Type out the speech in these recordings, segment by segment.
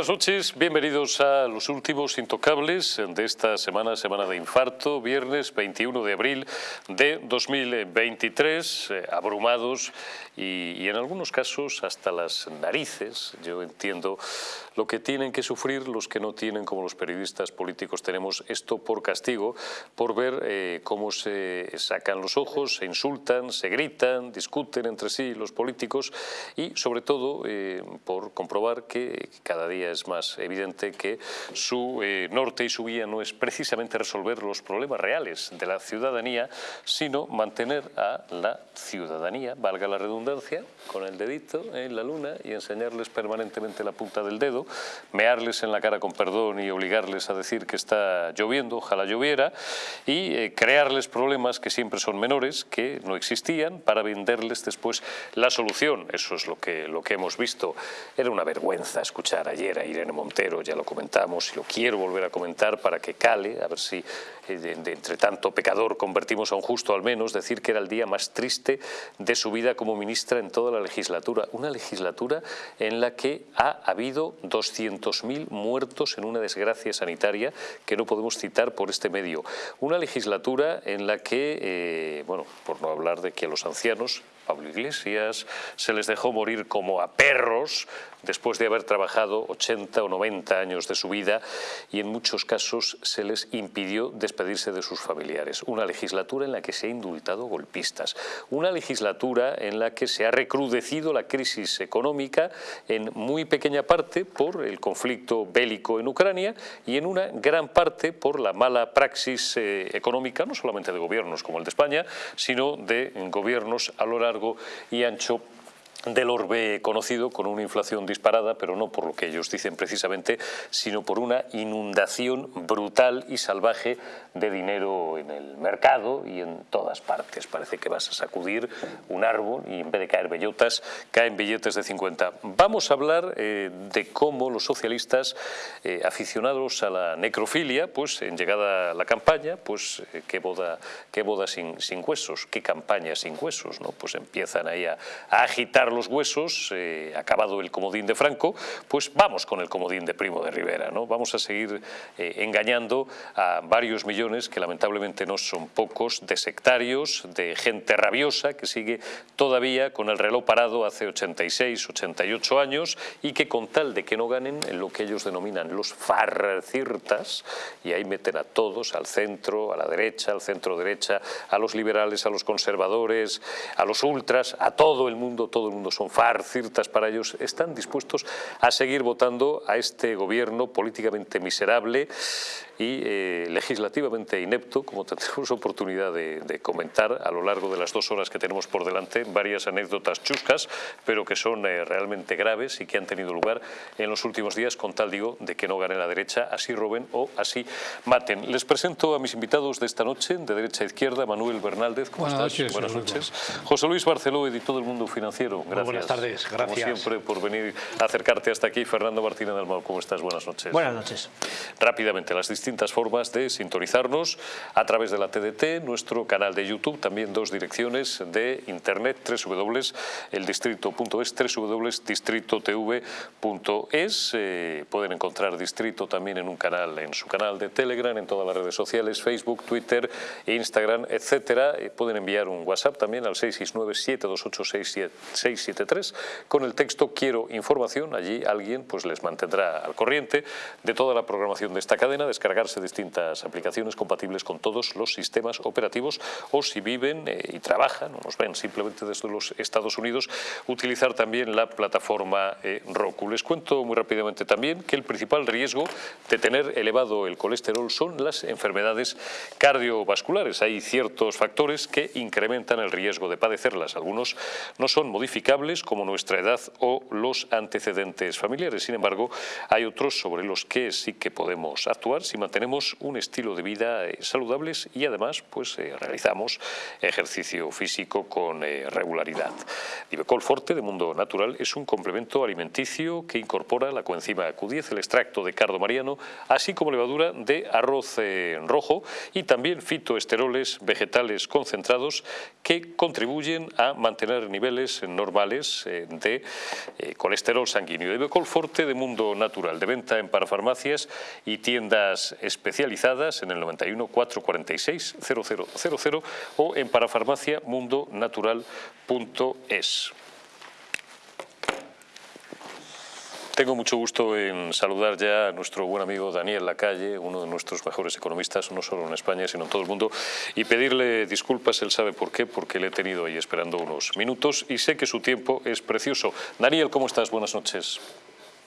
Buenas noches, bienvenidos a los últimos intocables de esta semana, semana de infarto, viernes 21 de abril de 2023, eh, abrumados y, y, en algunos casos hasta las narices, yo entiendo lo que tienen que sufrir los que no tienen, como los periodistas políticos tenemos esto por castigo, por ver eh, cómo se sacan los ojos, se insultan, se gritan, discuten entre sí los políticos y sobre todo eh, por comprobar que cada día es más evidente que su eh, norte y su guía no es precisamente resolver los problemas reales de la ciudadanía, sino mantener a la ciudadanía, valga la redundancia, con el dedito en la luna y enseñarles permanentemente la punta del dedo, mearles en la cara con perdón y obligarles a decir que está lloviendo, ojalá lloviera, y eh, crearles problemas que siempre son menores, que no existían, para venderles después la solución. Eso es lo que, lo que hemos visto. Era una vergüenza escuchar ayer Irene Montero, ya lo comentamos y lo quiero volver a comentar para que cale, a ver si eh, de, entre tanto pecador convertimos a un justo al menos, decir que era el día más triste de su vida como ministra en toda la legislatura. Una legislatura en la que ha habido 200.000 muertos en una desgracia sanitaria que no podemos citar por este medio. Una legislatura en la que, eh, bueno, por no hablar de que a los ancianos Pablo Iglesias, se les dejó morir como a perros después de haber trabajado 80 o 90 años de su vida y en muchos casos se les impidió despedirse de sus familiares. Una legislatura en la que se ha indultado golpistas, una legislatura en la que se ha recrudecido la crisis económica en muy pequeña parte por el conflicto bélico en Ucrania y en una gran parte por la mala praxis eh, económica, no solamente de gobiernos como el de España, sino de gobiernos a lo y ancho del orbe conocido con una inflación disparada, pero no por lo que ellos dicen precisamente, sino por una inundación brutal y salvaje de dinero en el mercado y en todas partes. Parece que vas a sacudir un árbol y en vez de caer bellotas, caen billetes de 50. Vamos a hablar eh, de cómo los socialistas eh, aficionados a la necrofilia, pues en llegada la campaña, pues eh, qué boda, qué boda sin, sin huesos, qué campaña sin huesos, ¿no? Pues empiezan ahí a, a agitar los huesos, eh, acabado el comodín de Franco, pues vamos con el comodín de Primo de Rivera. ¿no? Vamos a seguir eh, engañando a varios millones, que lamentablemente no son pocos, de sectarios, de gente rabiosa que sigue todavía con el reloj parado hace 86, 88 años y que con tal de que no ganen en lo que ellos denominan los farcirtas, y ahí meten a todos, al centro, a la derecha, al centro derecha, a los liberales, a los conservadores, a los ultras, a todo el mundo, todo el mundo son farcirtas para ellos, están dispuestos a seguir votando a este gobierno políticamente miserable y eh, legislativamente inepto, como tendremos oportunidad de, comentar a lo largo de las dos horas que tenemos por delante, varias anécdotas chuscas, pero que son eh, realmente graves y que han tenido lugar en los últimos días, con tal digo, de que no gane la derecha, así roben o así maten. Les presento a mis invitados de esta noche, de derecha a izquierda, Manuel Bernaldez, ¿cómo Buenas estás? Noches, Buenas noches. José Luis Barceló, editor del Mundo Financiero, gracias. buenas tardes, gracias. Como siempre, por venir a acercarte hasta aquí. Fernando Martínez del Mau, ¿cómo estás? Buenas noches. Buenas noches. Rápidamente, las distintas formas de sintonizarnos a través de la TDT, nuestro canal de YouTube, también dos direcciones de internet, www.eldistrito.es, www.distritotv.es. Eh, pueden encontrar Distrito también en un canal, en su canal de Telegram, en todas las redes sociales, Facebook, Twitter, Instagram, etcétera. Eh, pueden enviar un WhatsApp también al 669 728 673 con el texto quiero información, allí alguien pues les mantendrá al corriente de toda la programación de esta cadena, descargarse distintas aplicaciones compatibles con todos los sistemas operativos o si viven eh, y trabajan, o nos ven simplemente desde los Estados Unidos, utilizar también la plataforma eh, Roku. Les cuento muy rápidamente también que el principal riesgo de tener elevado el colesterol son las enfermedades cardiovasculares. Hay ciertos factores que incrementan el riesgo de padecerlas. Algunos no son modificables como nuestra edad o los antecedentes familiares. Sin embargo, hay otros sobre los que sí que podemos actuar si mantenemos un estilo de vida eh, saludables y además pues eh, realizamos ejercicio físico con eh, regularidad. Divecol Forte de Mundo Natural es un complemento alimenticio que incorpora la coenzima Q10, el extracto de cardo mariano, así como levadura de arroz rojo y también fitoesteroles vegetales concentrados que contribuyen a mantener niveles normales normales de colesterol sanguíneo. De Becolforte de Mundo Natural, de venta en parafarmacias y tiendas especializadas en el 91 446 0000 o en parafarmaciamundonatural.es. Tengo mucho gusto en saludar ya a nuestro buen amigo Daniel Lacalle, uno de nuestros mejores economistas, no solo en España, sino en todo el mundo, y pedirle disculpas, él sabe por qué, porque le he tenido ahí esperando unos minutos y sé que su tiempo es precioso. Daniel, ¿cómo estás? Buenas noches.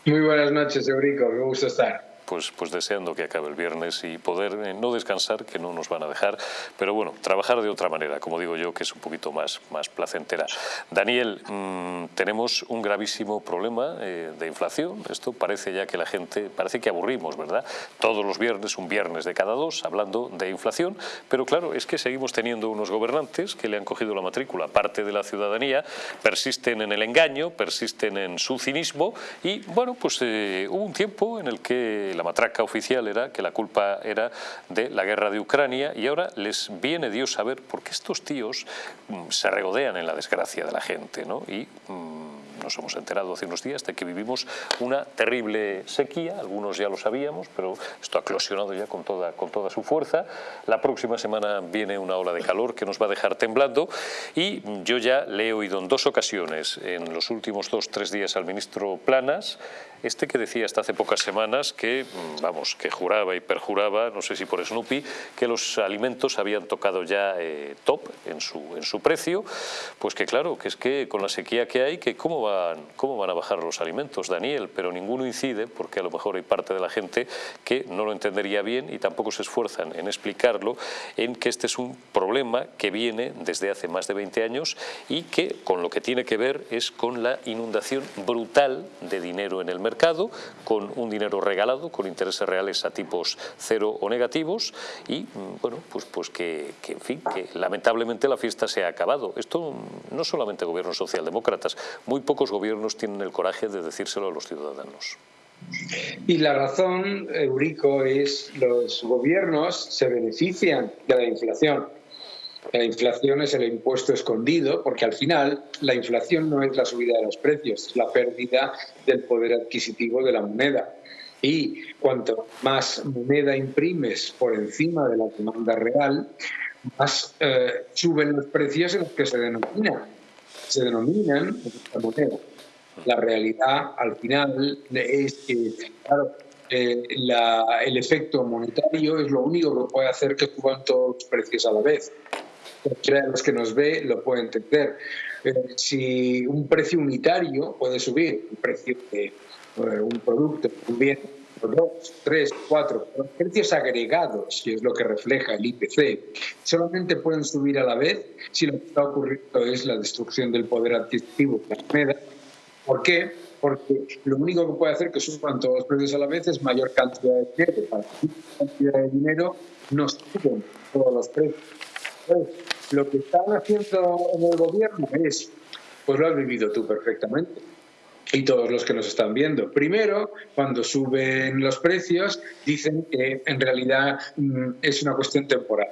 Muy buenas noches, Eurico, me gusta estar pues, pues deseando que acabe el viernes y poder eh, no descansar, que no nos van a dejar, pero bueno, trabajar de otra manera, como digo yo, que es un poquito más, más placentera. Daniel, mm, tenemos un gravísimo problema eh, de inflación, esto parece ya que la gente, parece que aburrimos, ¿verdad? Todos los viernes, un viernes de cada dos, hablando de inflación, pero claro, es que seguimos teniendo unos gobernantes que le han cogido la matrícula, parte de la ciudadanía, persisten en el engaño, persisten en su cinismo y bueno, pues eh, hubo un tiempo en el que la matraca oficial era que la culpa era de la guerra de Ucrania y ahora les viene Dios a ver por qué estos tíos mm, se regodean en la desgracia de la gente ¿no? y mm, nos hemos enterado hace unos días de que vivimos una terrible sequía, algunos ya lo sabíamos, pero esto ha eclosionado ya con toda, con toda su fuerza. La próxima semana viene una ola de calor que nos va a dejar temblando y yo ya le he oído en dos ocasiones, en los últimos dos, tres días al ministro Planas, este que decía hasta hace pocas semanas que, mm, vamos, que juraba y perjuraba, no sé si por Snoopy, que los alimentos habían tocado ya eh, top en su, en su precio, pues que claro, que es que con la sequía que hay, que cómo van, cómo van a bajar los alimentos, Daniel, pero ninguno incide, porque a lo mejor hay parte de la gente que no lo entendería bien y tampoco se esfuerzan en explicarlo, en que este es un problema que viene desde hace más de 20 años y que con lo que tiene que ver es con la inundación brutal de dinero en el mercado con un dinero regalado, con intereses reales a tipos cero o negativos y, mm, bueno, pues, pues que, en fin, que lamentablemente la fiesta se ha acabado. Esto no solamente gobiernos socialdemócratas, muy pocos gobiernos tienen el coraje de decírselo a los ciudadanos. Y la razón, Eurico, es los gobiernos se benefician de la inflación la inflación es el impuesto escondido, porque al final la inflación no es la subida de los precios, es la pérdida del poder adquisitivo de la moneda. Y cuanto más moneda imprimes por encima de la demanda real, más eh, suben los precios en los que se denominan. Se denominan esta moneda. La realidad al final es que, claro, eh, el efecto monetario es lo único que puede hacer que suban todos los precios a la vez cualquiera de los que nos ve lo puede entender. Eh, si un precio unitario puede subir, el precio de eh, un producto, un bien, dos, tres, cuatro, los precios agregados, que es lo que refleja el IPC, solamente pueden subir a la vez si lo que está ocurriendo es la destrucción del poder adquisitivo de la moneda. ¿Por qué? Porque lo único que puede hacer que suban todos los precios a la vez es mayor cantidad de dinero. Para cantidad de dinero no suben todos los precios. Lo que están haciendo en el gobierno es, pues lo has vivido tú perfectamente y todos los que nos están viendo. Primero, cuando suben los precios, dicen que en realidad mm, es una cuestión temporal.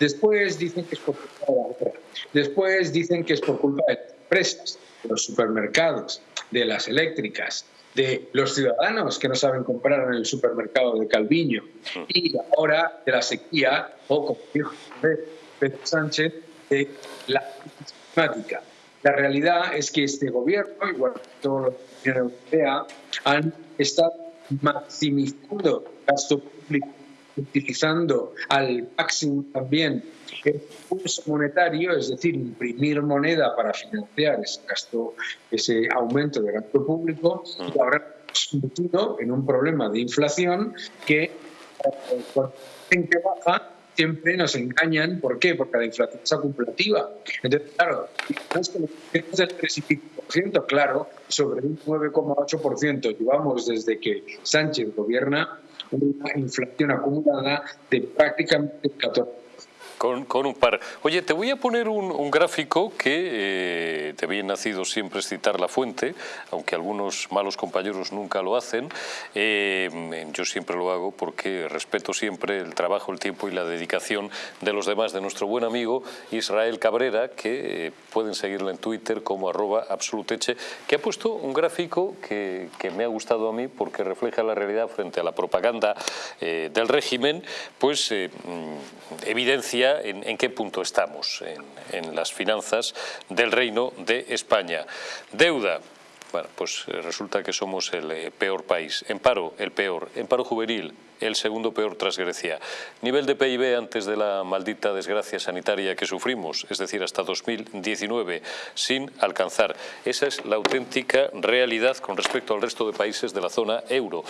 Después dicen que es por culpa de la otra. Después dicen que es por culpa de las empresas, de los supermercados, de las eléctricas, de los ciudadanos que no saben comprar en el supermercado de Calviño y ahora de la sequía, o como dijo Pedro Sánchez, de la climática. La realidad es que este gobierno, igual que toda la Unión Europea, han estado maximizando gasto público, utilizando al máximo también el impulso monetario, es decir, imprimir moneda para financiar ese, gasto, ese aumento de gasto público, y ahora en un problema de inflación que eh, cuando la baja siempre nos engañan. ¿Por qué? Porque la inflación es acumulativa. Entonces, claro, es del 3,5%, claro, sobre un 9,8% llevamos desde que Sánchez gobierna una inflación acumulada de prácticamente 14%. Con, un par. Oye, te voy a poner un, gráfico que eh, te bien nacido siempre es citar la fuente, aunque algunos malos compañeros nunca lo hacen. Eh, yo siempre lo hago porque respeto siempre el trabajo, el tiempo y la dedicación de los demás, de nuestro buen amigo Israel Cabrera, que eh, pueden seguirlo en Twitter como arroba absoluteche, que ha puesto un gráfico que, me ha gustado a mí porque refleja la realidad frente a la propaganda del régimen, pues mm, en, qué punto estamos en, las finanzas del Reino de España. Deuda, pues eh, resulta que somos el eh, peor país. En paro, el peor. En paro juvenil, el segundo peor tras Grecia. Nivel de PIB antes de la maldita desgracia sanitaria que sufrimos, es decir, hasta 2019, sin alcanzar. Esa es la auténtica realidad con respecto al resto de países de la zona euro.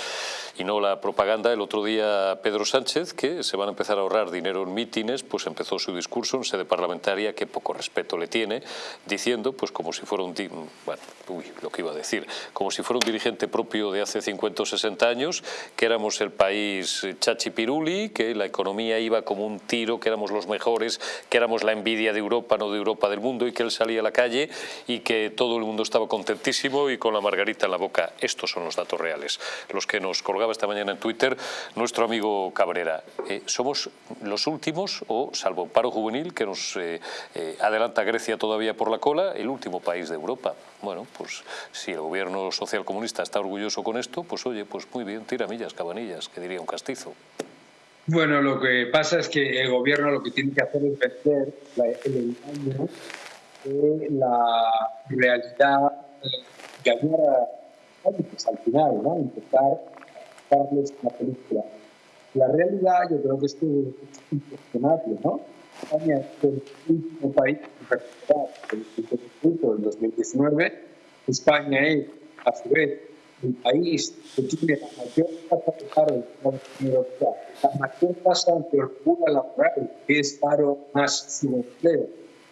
Y no la propaganda. El otro día Pedro Sánchez, que se van a empezar a ahorrar dinero en mítines, pues empezó su discurso en sede parlamentaria, que poco respeto le tiene, diciendo, pues como si fuera un... Bueno, uy, lo que iba a decir, como si fuera un dirigente propio de hace 50 o 60 años, que éramos el país Chachi Piruli, que la economía iba como un tiro, que éramos los mejores, que éramos la envidia de Europa, no de Europa del mundo, y que él salía a la calle y que todo el mundo estaba contentísimo y con la margarita en la boca. Estos son los datos reales, los que nos colgaba esta mañana en Twitter nuestro amigo Cabrera. Eh, somos los últimos, o salvo paro juvenil, que nos eh, eh, adelanta Grecia todavía por la cola, el último país de Europa. Bueno, pues si el gobierno social comunista está orgulloso con esto, pues oye, pues muy bien, tira millas, cabanillas, que diría un castizo. Bueno, lo que pasa es que el gobierno lo que tiene que hacer es vender el engaño de la realidad, ganar a al final, ¿no? Intentar darles una película. La realidad yo creo que es que es impresionante, ¿no? España es el último país en recuperar el en 2019. España es, a su vez, el país que tiene la mayor tasa de paro de la la mayor tasa de holgura laboral, que es paro más subempleo.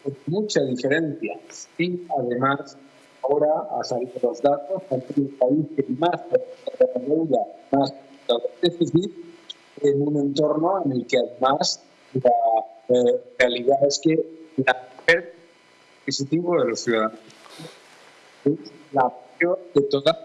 Es mucha diferencia. Y además, ahora ha salido los datos, es el país que más la deuda, más déficit, en un entorno en el que además la eh, realidad es que la pérdida adquisitivo de los ciudadanos es la peor de todas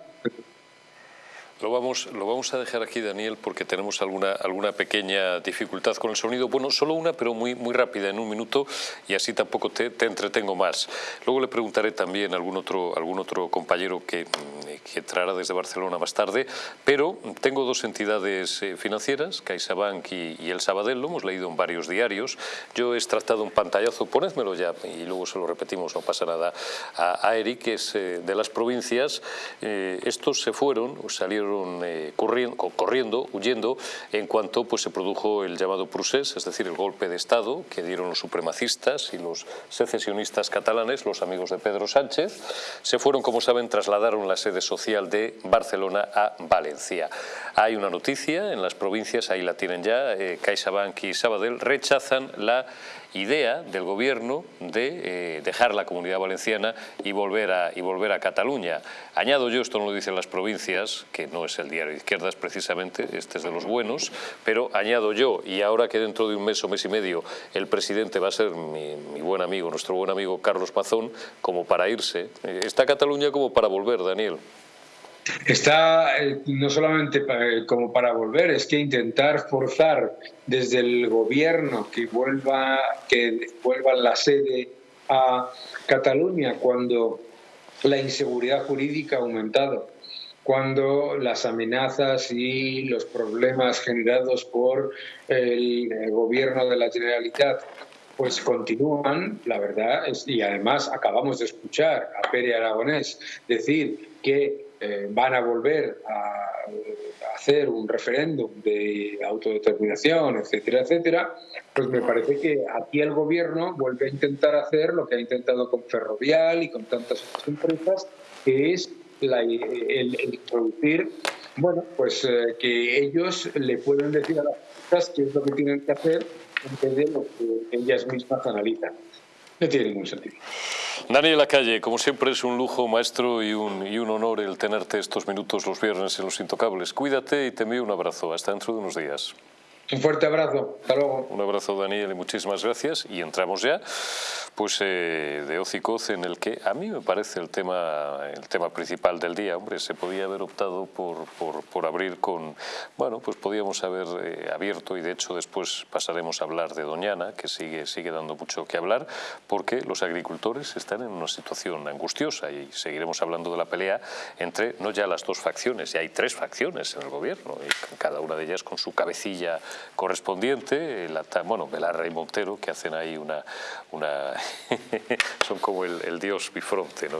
lo vamos, lo vamos a dejar aquí, Daniel, porque tenemos alguna, alguna pequeña dificultad con el sonido. Bueno, solo una, pero muy, muy rápida, en un minuto, y así tampoco te, te entretengo más. Luego le preguntaré también a algún otro, algún otro compañero que, que entrará desde Barcelona más tarde, pero tengo dos entidades eh, financieras, CaixaBank y, y el Sabadell, lo hemos leído en varios diarios. Yo he extractado un pantallazo, ponedmelo ya, y luego se lo repetimos, no pasa nada, a, a Eric, que es eh, de las provincias. Eh, estos se fueron, salieron eh, corriendo, huyendo, en cuanto pues, se produjo el llamado procés, es decir, el golpe de Estado que dieron los supremacistas y los secesionistas catalanes, los amigos de Pedro Sánchez. Se fueron, como saben, trasladaron la sede social de Barcelona a Valencia. Hay una noticia en las provincias, ahí la tienen ya, eh, CaixaBank y Sabadell rechazan la idea del gobierno de eh, dejar la comunidad valenciana y volver, a, y volver a Cataluña. Añado yo, esto no lo dicen las provincias, que no es el diario de izquierdas precisamente, este es de los buenos, pero añado yo, y ahora que dentro de un mes o mes y medio el presidente va a ser mi, mi buen amigo, nuestro buen amigo Carlos Pazón, como para irse, eh, está Cataluña como para volver, Daniel. Está eh, no solamente como para volver, es que intentar forzar desde el gobierno que vuelva, que vuelva la sede a Cataluña cuando la inseguridad jurídica ha aumentado, cuando las amenazas y los problemas generados por el gobierno de la Generalitat pues continúan, la verdad, y además acabamos de escuchar a Pere Aragonés decir que eh, van a volver a, hacer un referéndum de autodeterminación, etcétera, etcétera, pues me parece que aquí el gobierno vuelve a intentar hacer lo que ha intentado con Ferrovial y con tantas otras empresas, que es el, introducir, bueno, pues eh, que ellos le pueden decir a las empresas qué es lo que tienen que hacer en vez de lo que ellas mismas analizan. No tiene ningún sentido. Daniel Lacalle, como siempre es un lujo, maestro, y un, y un honor el tenerte estos minutos los viernes en Los Intocables. Cuídate y te envío un abrazo. Hasta dentro de unos días. Un fuerte abrazo, hasta luego. Un abrazo Daniel y muchísimas gracias y entramos ya pues eh, de Ocicoz en el que a mí me parece el tema, el tema principal del día. Hombre, se podía haber optado por, por, abrir con, bueno, pues podíamos haber eh, abierto y de hecho después pasaremos a hablar de Doñana, que sigue, sigue dando mucho que hablar, porque los agricultores están en una situación angustiosa y seguiremos hablando de la pelea entre no ya las dos facciones, ya hay tres facciones en el gobierno y cada una de ellas con su cabecilla correspondiente, bueno, Belarra y Montero, que hacen ahí una... son como el, dios bifronte, ¿no?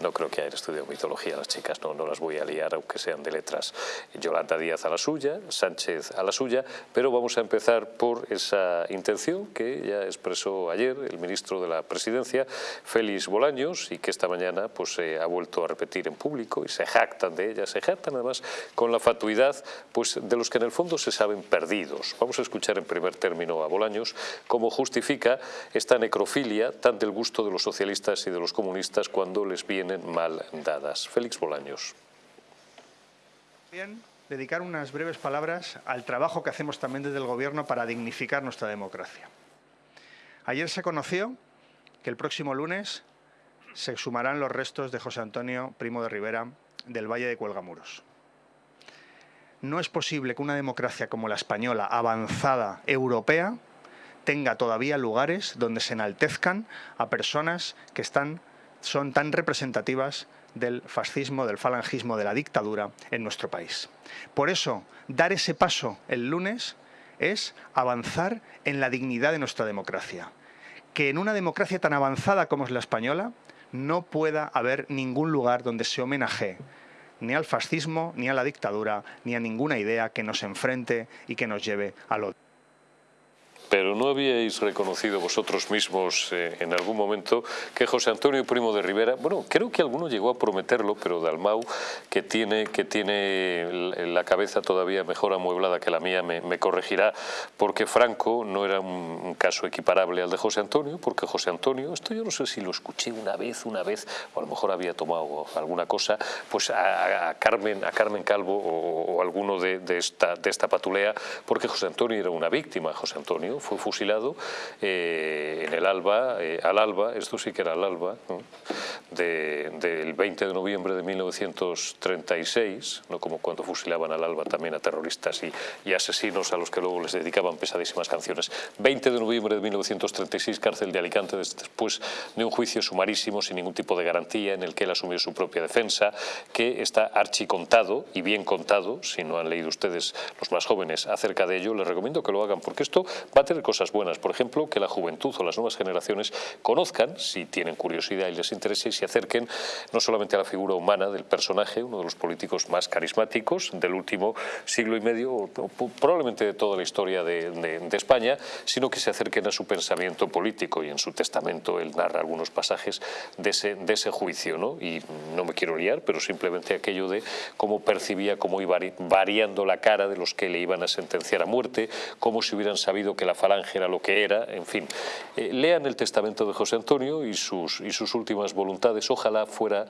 ¿no? creo que hayan estudiado mitología las chicas, no, no las voy a liar, aunque sean de letras. Yolanda Díaz a la suya, Sánchez a la suya, pero vamos a empezar por esa intención que ya expresó ayer el ministro de la Presidencia, Félix Bolaños, y que esta mañana pues, ha vuelto a repetir en público y se jactan de ella, se jactan además con la fatuidad pues, de los que en el fondo se saben perdidos. Vamos a escuchar en primer término a Bolaños cómo justifica esta necrofilia tan del gusto de los socialistas y de los comunistas cuando les vienen mal dadas. Félix Bolaños. Bien, dedicar unas breves palabras al trabajo que hacemos también desde el Gobierno para dignificar nuestra democracia. Ayer se conoció que el próximo lunes se sumarán los restos de José Antonio Primo de Rivera del Valle de Cuelgamuros. No es posible que una democracia como la española, avanzada, europea, tenga todavía lugares donde se enaltezcan a personas que están, son tan representativas del fascismo, del falangismo, de la dictadura en nuestro país. Por eso, dar ese paso el lunes es avanzar en la dignidad de nuestra democracia. Que en una democracia tan avanzada como es la española, no pueda haber ningún lugar donde se homenaje ni al fascismo, ni a la dictadura, ni a ninguna idea que nos enfrente y que nos lleve al odio. Pero ¿no habíais reconocido vosotros mismos eh, en algún momento que José Antonio Primo de Rivera, bueno, creo que alguno llegó a prometerlo, pero Dalmau, que tiene, que tiene la cabeza todavía mejor amueblada que la mía, me, corregirá, porque Franco no era un, caso equiparable al de José Antonio, porque José Antonio, esto yo no sé si lo escuché una vez, una vez, o a lo mejor había tomado alguna cosa, pues a, Carmen, a Carmen Calvo o, alguno de, esta, de esta patulea, porque José Antonio era una víctima, José Antonio fue fusilado eh, en el alba, eh, al alba, esto sí que era al alba, del 20 de noviembre de 1936, no como cuando fusilaban al alba también a terroristas y, y, asesinos a los que luego les dedicaban pesadísimas canciones. 20 de noviembre de 1936, cárcel de Alicante, después de un juicio sumarísimo sin ningún tipo de garantía en el que él asumió su propia defensa, que está archicontado y bien contado, si no han leído ustedes los más jóvenes acerca de ello, les recomiendo que lo hagan porque esto va tener cosas buenas. Por ejemplo, que la juventud o las nuevas generaciones conozcan, si tienen curiosidad y les interese, y se acerquen no solamente a la figura humana del personaje, uno de los políticos más carismáticos del último siglo y medio, probablemente de toda la historia de, España, sino que se acerquen a su pensamiento político y en su testamento él narra algunos pasajes de ese, de ese juicio. ¿no? Y no me quiero liar, pero simplemente aquello de cómo percibía, cómo iba variando la cara de los que le iban a sentenciar a muerte, como si hubieran sabido que la falange era lo que era, en fin. Eh, lean el testamento de José Antonio y sus, y sus últimas voluntades. Ojalá fuera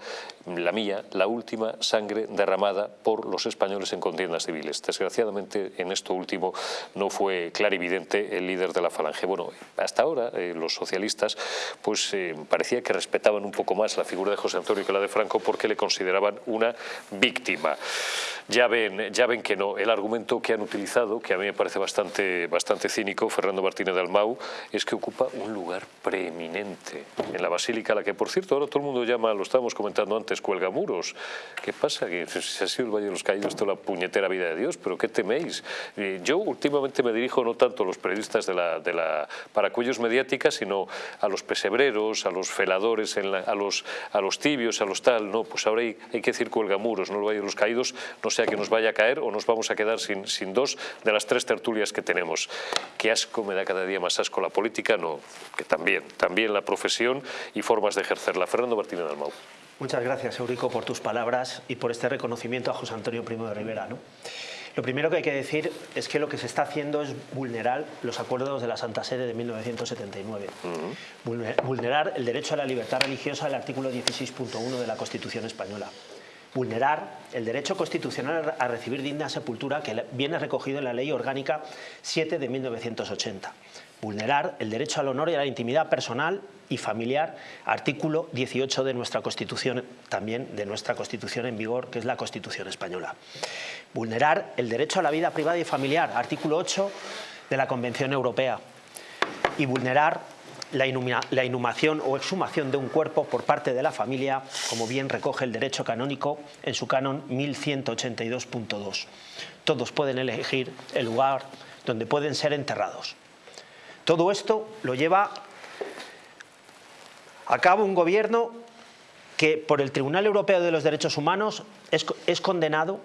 la mía, la última sangre derramada por los españoles en contiendas civiles. Desgraciadamente, en esto último no fue clarividente el líder de la falange. Bueno, hasta ahora eh, los socialistas pues eh, parecía que respetaban un poco más la figura de José Antonio que la de Franco porque le consideraban una víctima. Ya ven, ya ven que no. El argumento que han utilizado, que a mí me parece bastante, bastante cínico, Fernando Martínez de Almau, es que ocupa un lugar preeminente en la Basílica, la que por cierto ahora todo el mundo llama, lo estábamos comentando antes, cuelga muros. ¿Qué pasa? Que si ha sido el Valle de los Caídos esto la puñetera vida de Dios, pero ¿qué teméis? Eh, yo últimamente me dirijo no tanto a los periodistas de la, de la paracuellos mediática, sino a los pesebreros, a los feladores, a, los, a los tibios, a los tal. No, pues ahora hay, hay que decir cuelga muros, no el Valle de los Caídos, no sea que nos vaya a caer o nos vamos a quedar sin, sin dos de las tres tertulias que tenemos. Qué asco me da cada día más asco la política, no, que también, también la profesión y formas de ejercerla. Fernando Martínez Almau. Muchas gracias, Eurico, por tus palabras y por este reconocimiento a José Antonio Primo de Rivera. ¿no? Lo primero que hay que decir es que lo que se está haciendo es vulnerar los acuerdos de la Santa Sede de 1979. Vulnerar el derecho a la libertad religiosa del artículo 16.1 de la Constitución española vulnerar el derecho constitucional a recibir digna sepultura que viene recogido en la Ley Orgánica 7 de 1980. Vulnerar el derecho al honor y a la intimidad personal y familiar, artículo 18 de nuestra Constitución, también de nuestra Constitución en vigor, que es la Constitución española. Vulnerar el derecho a la vida privada y familiar, artículo 8 de la Convención Europea. Y vulnerar la, inhumación o exhumación de un cuerpo por parte de la familia, como bien recoge el derecho canónico en su canon 1182.2. Todos pueden elegir el lugar donde pueden ser enterrados. Todo esto lo lleva a cabo un gobierno que por el Tribunal Europeo de los Derechos Humanos es, condenado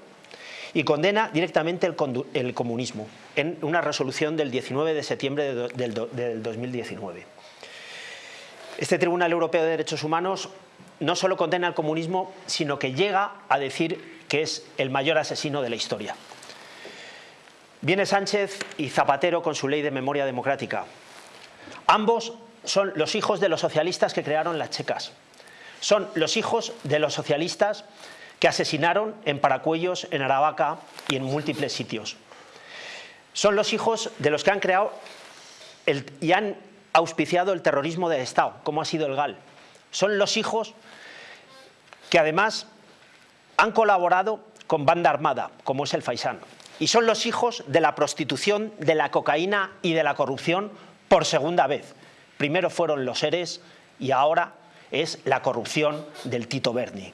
y condena directamente el, comunismo en una resolución del 19 de septiembre del 2019. Este Tribunal Europeo de Derechos Humanos no solo condena el comunismo, sino que llega a decir que es el mayor asesino de la historia. Viene Sánchez y Zapatero con su ley de memoria democrática. Ambos son los hijos de los socialistas que crearon las checas. Son los hijos de los socialistas que asesinaron en Paracuellos, en Aravaca y en múltiples sitios. Son los hijos de los que han creado y han auspiciado el terrorismo de Estado, como ha sido el GAL. Son los hijos que además han colaborado con banda armada, como es el Faisán. Y son los hijos de la prostitución, de la cocaína y de la corrupción por segunda vez. Primero fueron los seres y ahora es la corrupción del Tito Berni.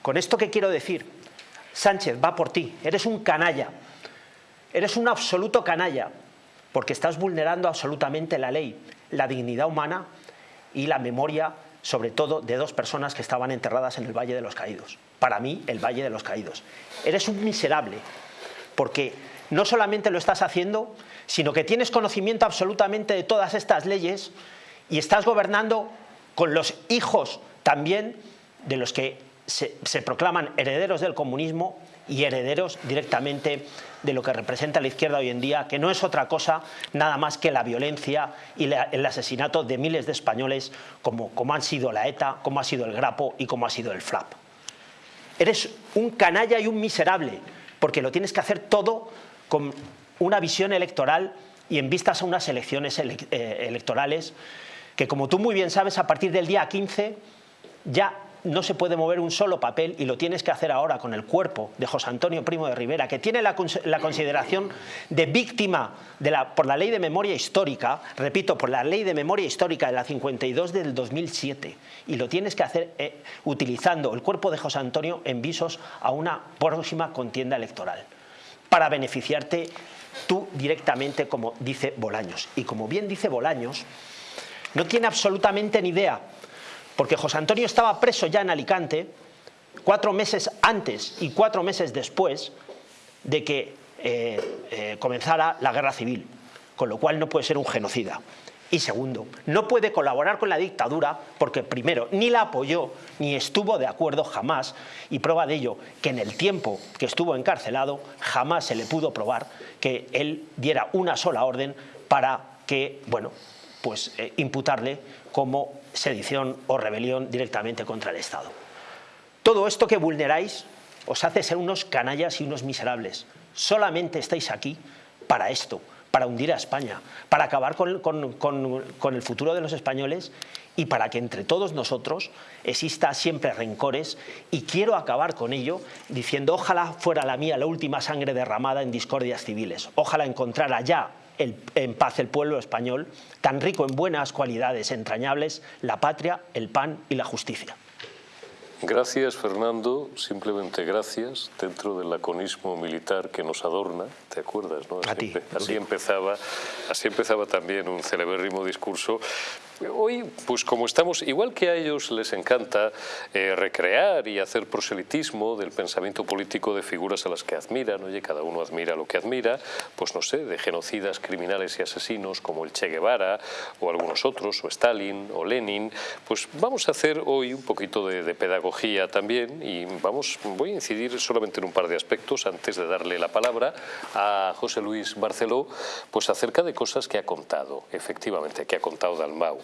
Con esto que quiero decir, Sánchez va por ti, eres un canalla, eres un absoluto canalla, porque estás vulnerando absolutamente la ley, la dignidad humana y la memoria, sobre todo, de dos personas que estaban enterradas en el Valle de los Caídos. Para mí, el Valle de los Caídos. Eres un miserable, porque no solamente lo estás haciendo, sino que tienes conocimiento absolutamente de todas estas leyes y estás gobernando con los hijos también de los que se, proclaman herederos del comunismo y herederos directamente de lo que representa la izquierda hoy en día, que no es otra cosa nada más que la violencia y el asesinato de miles de españoles como, como han sido la ETA, como ha sido el Grapo y como ha sido el FLAP. Eres un canalla y un miserable, porque lo tienes que hacer todo con una visión electoral y en vistas a unas elecciones eh, electorales que, como tú muy bien sabes, a partir del día 15 ya no se puede mover un solo papel y lo tienes que hacer ahora con el cuerpo de José Antonio Primo de Rivera, que tiene la, consideración de víctima por la ley de memoria histórica, repito, por la ley de memoria histórica de la 52 del 2007, y lo tienes que hacer eh, utilizando el cuerpo de José Antonio en visos a una próxima contienda electoral, para beneficiarte tú directamente, como dice Bolaños. Y como bien dice Bolaños, no tiene absolutamente ni idea porque José Antonio estaba preso ya en Alicante cuatro meses antes y cuatro meses después de que eh, eh, comenzara la guerra civil, con lo cual no puede ser un genocida. Y segundo, no puede colaborar con la dictadura porque primero ni la apoyó ni estuvo de acuerdo jamás y prueba de ello que en el tiempo que estuvo encarcelado jamás se le pudo probar que él diera una sola orden para que, bueno, pues eh, imputarle como sedición o rebelión directamente contra el Estado. Todo esto que vulneráis os hace ser unos canallas y unos miserables. Solamente estáis aquí para esto, para hundir a España, para acabar con, con, el futuro de los españoles y para que entre todos nosotros exista siempre rencores y quiero acabar con ello diciendo ojalá fuera la mía la última sangre derramada en discordias civiles, ojalá encontrara ya en paz el pueblo español, tan rico en buenas cualidades entrañables, la patria, el pan y la justicia. Gracias, Fernando. Simplemente gracias dentro del laconismo militar que nos adorna. ¿Te acuerdas? No? Así, empezaba, así empezaba también un celebérrimo discurso Hoy, pues como estamos, igual que a ellos les encanta eh, recrear y hacer proselitismo del pensamiento político de figuras a las que admiran, oye, cada uno admira lo que admira, pues no sé, de genocidas, criminales y asesinos como el Che Guevara o algunos otros, o Stalin o Lenin, pues vamos a hacer hoy un poquito de, de pedagogía también y vamos, voy a incidir solamente en un par de aspectos antes de darle la palabra a a José Luis Barceló pues acerca de cosas que ha contado, efectivamente, que ha contado Dalmau.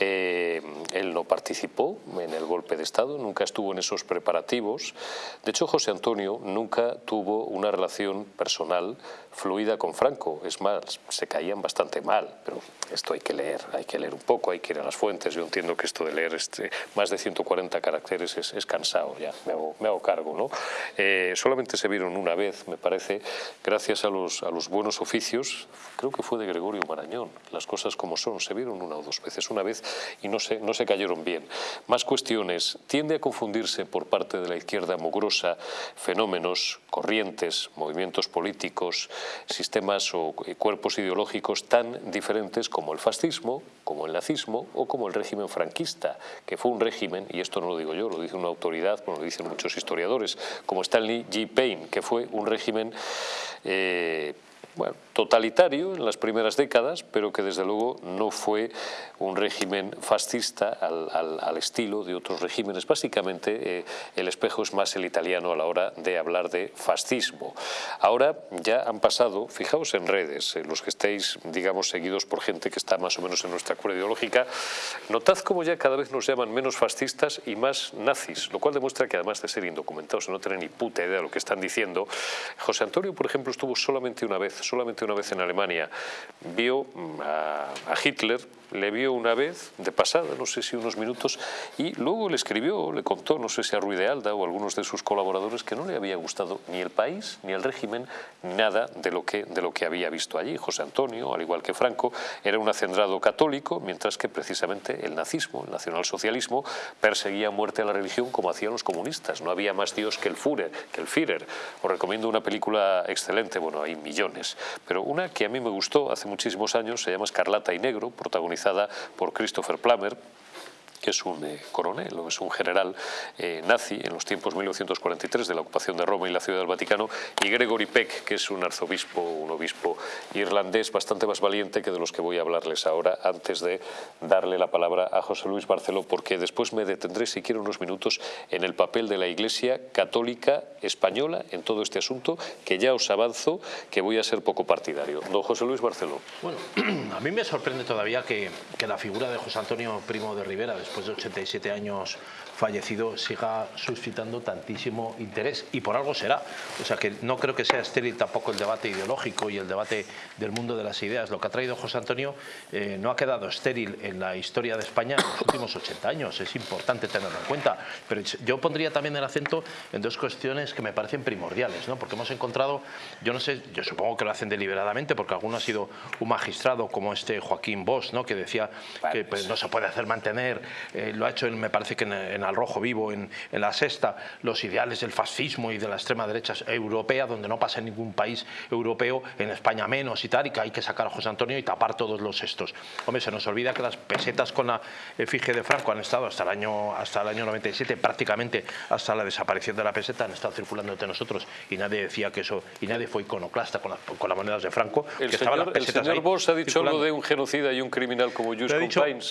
Eh, él no participó en el golpe de Estado, nunca estuvo en esos preparativos. De hecho, José Antonio nunca tuvo una relación personal fluida con Franco. Es más, se caían bastante mal, pero esto hay que leer, hay que leer un poco, hay que ir a las fuentes. Yo entiendo que esto de leer este, más de 140 caracteres es, cansado, ya me hago, cargo. ¿no? Eh, solamente se vieron una vez, me parece, gracias a los, a los buenos oficios, creo que fue de Gregorio Marañón, las cosas como son, se vieron una o dos veces, una vez y no se, no se cayeron bien. Más cuestiones, tiende a confundirse por parte de la izquierda mugrosa fenómenos, corrientes, movimientos políticos, sistemas o cuerpos ideológicos tan diferentes como el fascismo, como el nazismo o como el régimen franquista, que fue un régimen, y esto no lo digo yo, lo dice una autoridad, lo dicen muchos historiadores, como Stanley G. Payne, que fue un régimen eh, bueno, totalitario en las primeras décadas, pero que desde luego no fue un régimen fascista al, estilo de otros regímenes. Básicamente eh, el espejo es más el italiano a la hora de hablar de fascismo. Ahora ya han pasado, fijaos en redes, eh, los que estéis, digamos, seguidos por gente que está más o menos en nuestra cura ideológica, notad cómo ya cada vez nos llaman menos fascistas y más nazis, lo cual demuestra que además de ser indocumentados no tener ni puta idea de lo que están diciendo, José Antonio, por ejemplo, estuvo solamente una vez, solamente una vez en Alemania, vio a, a Hitler le vio una vez, de pasada, no sé si unos minutos, y luego le escribió, le contó, no sé si a Ruiz de Alda o a algunos de sus colaboradores, que no le había gustado ni el país, ni el régimen, nada de lo que, de lo que había visto allí. José Antonio, al igual que Franco, era un acendrado católico, mientras que precisamente el nazismo, el nacionalsocialismo, perseguía muerte a la religión como hacían los comunistas. No había más Dios que el Führer. Que el Führer. Os recomiendo una película excelente, bueno, hay millones, pero una que a mí me gustó hace muchísimos años, se llama Escarlata y Negro, protagonizada por Christopher Plummer, que es un eh, coronel o es un general eh, nazi en los tiempos 1943 de la ocupación de Roma y la Ciudad del Vaticano, y Gregory Peck, que es un arzobispo, un obispo irlandés bastante más valiente que de los que voy a hablarles ahora, antes de darle la palabra a José Luis Barceló, porque después me detendré, si quiero, unos minutos en el papel de la Iglesia católica española en todo este asunto, que ya os avanzo que voy a ser poco partidario. Don José Luis Barceló. Bueno, a mí me sorprende todavía que, que la figura de José Antonio Primo de Rivera, de 87 años fallecido siga suscitando tantísimo interés y por algo será. O sea que no creo que sea estéril tampoco el debate ideológico y el debate del mundo de las ideas. Lo que ha traído José Antonio eh, no ha quedado estéril en la historia de España en los últimos 80 años. Es importante tenerlo en cuenta. Pero yo pondría también el acento en dos cuestiones que me parecen primordiales, ¿no? porque hemos encontrado, yo no sé, yo supongo que lo hacen deliberadamente porque alguno ha sido un magistrado como este Joaquín Bosch, ¿no? que decía que pues, no se puede hacer mantener, eh, lo ha hecho me parece que en, en al rojo vivo en, la sexta los ideales del fascismo y de la extrema derecha europea, donde no pasa en ningún país europeo, en España menos y tal, y que hay que sacar a José Antonio y tapar todos los estos. Hombre, se nos olvida que las pesetas con la efigie de Franco han estado hasta el año, hasta el año 97, prácticamente hasta la desaparición de la peseta, han estado circulando entre nosotros y nadie decía que eso, y nadie fue iconoclasta con, con las monedas de Franco. El señor, el señor Bosch ha dicho algo de un genocida y un criminal como Just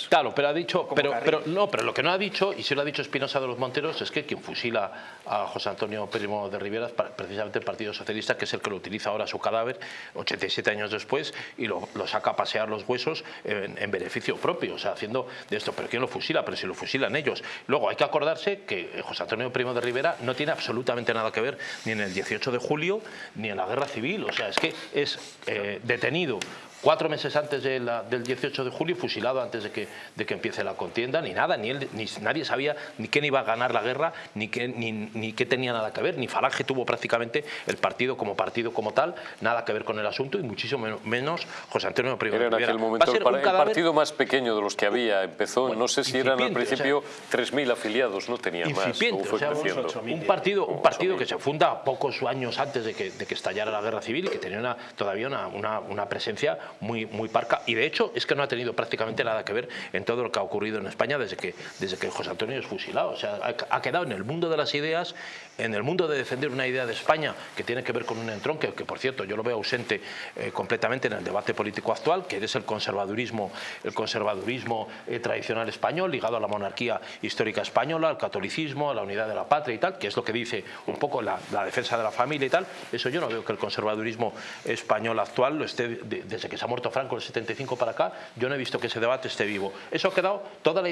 Claro, pero ha dicho, pero, pero, no, pero lo que no ha dicho, y si lo ha dicho Espinosa de los Monteros es que quien fusila a José Antonio Primo de Rivera es precisamente el Partido Socialista, que es el que lo utiliza ahora su cadáver, 87 años después, y lo, saca a pasear los huesos en, beneficio propio, o sea, haciendo de esto. ¿Pero quién lo fusila? Pero si lo fusilan ellos. Luego hay que acordarse que José Antonio Primo de Rivera no tiene absolutamente nada que ver ni en el 18 de julio ni en la guerra civil, o sea, es que es eh, detenido cuatro meses antes del 18 de julio, fusilado antes de que, de que empiece la contienda, ni nada, ni, él, ni nadie sabía ni quién iba a ganar la guerra, ni qué, ni, ni qué tenía nada que ver, ni Falange tuvo prácticamente el partido como partido como tal, nada que ver con el asunto y muchísimo menos José Antonio Primo Era en aquel momento el, partido más pequeño de los que había, empezó, no sé si eran al principio 3.000 afiliados, no tenía más. un partido, un partido que se funda pocos años antes de que, de que estallara la guerra civil y que tenía una, todavía una, una, una presencia muy, muy parca y de hecho es que no ha tenido prácticamente nada que ver en todo lo que ha ocurrido en España desde que, desde que José Antonio es fusilado. O sea, ha, quedado en el mundo de las ideas, en el mundo de defender una idea de España que tiene que ver con un entronque, que por cierto yo lo veo ausente eh, completamente en el debate político actual, que es el conservadurismo, el conservadurismo eh, tradicional español ligado a la monarquía histórica española, al catolicismo, a la unidad de la patria y tal, que es lo que dice un poco la, defensa de la familia y tal. Eso yo no veo que el conservadurismo español actual lo esté, desde que se ha muerto Franco el 75 para acá, yo no he visto que ese debate esté vivo. Eso ha quedado, todas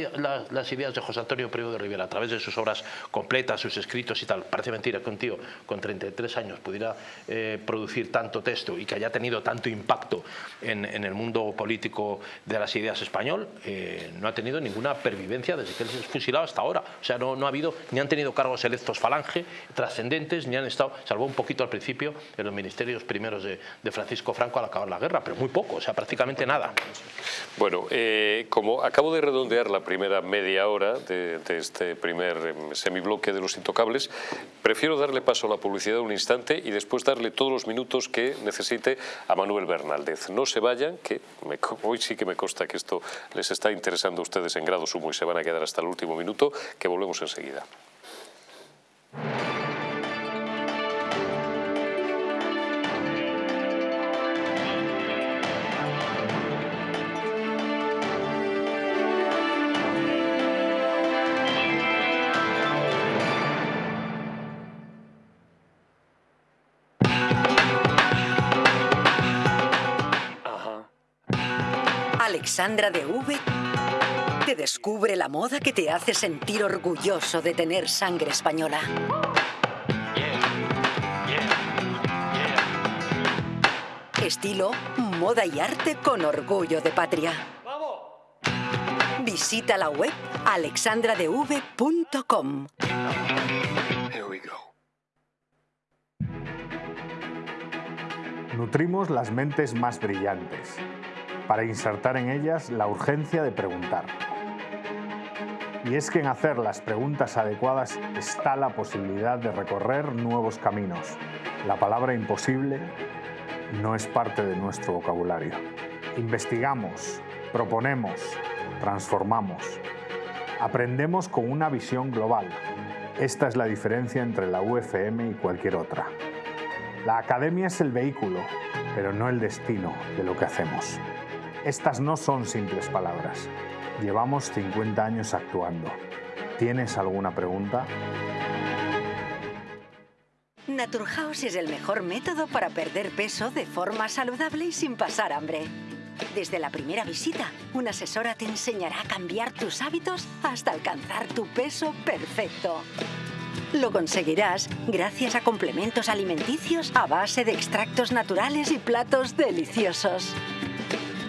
las ideas de José Antonio Primo de Rivera, a través de sus obras completas, sus escritos y tal. Parece mentira que un tío con 33 años pudiera eh, producir tanto texto y que haya tenido tanto impacto en, el mundo político de las ideas español, eh, no ha tenido ninguna pervivencia desde que él se fusilado hasta ahora. O sea, no, ha habido, ni han tenido cargos electos falange, trascendentes, ni han estado, salvo un poquito al principio, en los ministerios primeros de, Francisco Franco al acabar la guerra, pero muy o sea, prácticamente nada. Bueno, eh, como acabo de redondear la primera media hora de, este primer em, semibloque de los intocables, prefiero darle paso a la publicidad un instante y después darle todos los minutos que necesite a Manuel Bernaldez. No se vayan, que hoy sí que me consta que esto les está interesando a ustedes en grado sumo y se van a quedar hasta el último minuto, que volvemos enseguida. Alexandra de V te descubre la moda que te hace sentir orgulloso de tener sangre española. Estilo, moda y arte con orgullo de patria. Visita la web alexandradev.com. Nutrimos las mentes más brillantes para insertar en ellas la urgencia de preguntar. Y es que en hacer las preguntas adecuadas está la posibilidad de recorrer nuevos caminos. La palabra imposible no es parte de nuestro vocabulario. Investigamos, proponemos, transformamos. Aprendemos con una visión global. Esta es la diferencia entre la UFM y cualquier otra. La academia es el vehículo, pero no el destino de lo que hacemos. Estas no son simples palabras. Llevamos 50 años actuando. ¿Tienes alguna pregunta? Naturhaus es el mejor método para perder peso de forma saludable y sin pasar hambre. Desde la primera visita, una asesora te enseñará a cambiar tus hábitos hasta alcanzar tu peso perfecto. Lo conseguirás gracias a complementos alimenticios a base de extractos naturales y platos deliciosos.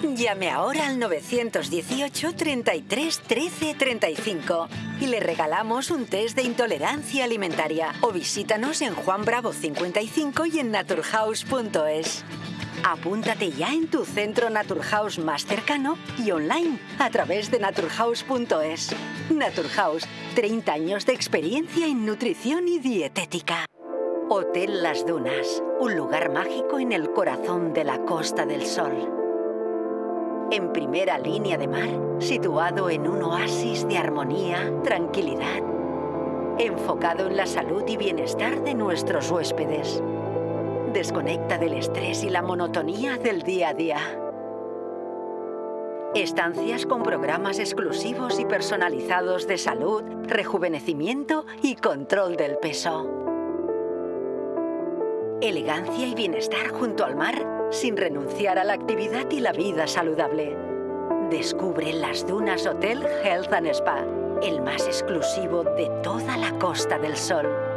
Llame ahora al 918 33 13 35 y le regalamos un test de intolerancia alimentaria o visítanos en Juan Bravo 55 y en naturhaus.es. Apúntate ya en tu centro Naturhaus más cercano y online a través de naturhaus.es. Naturhaus, 30 años de experiencia en nutrición y dietética. Hotel Las Dunas, un lugar mágico en el corazón de la Costa del Sol en primera línea de mar, situado en un oasis de armonía, tranquilidad, enfocado en la salud y bienestar de nuestros huéspedes. Desconecta del estrés y la monotonía del día a día. Estancias con programas exclusivos y personalizados de salud, rejuvenecimiento y control del peso. Elegancia y bienestar junto al mar sin renunciar a la actividad y la vida saludable. Descubre las Dunas Hotel Health and Spa, el más exclusivo de toda la Costa del Sol.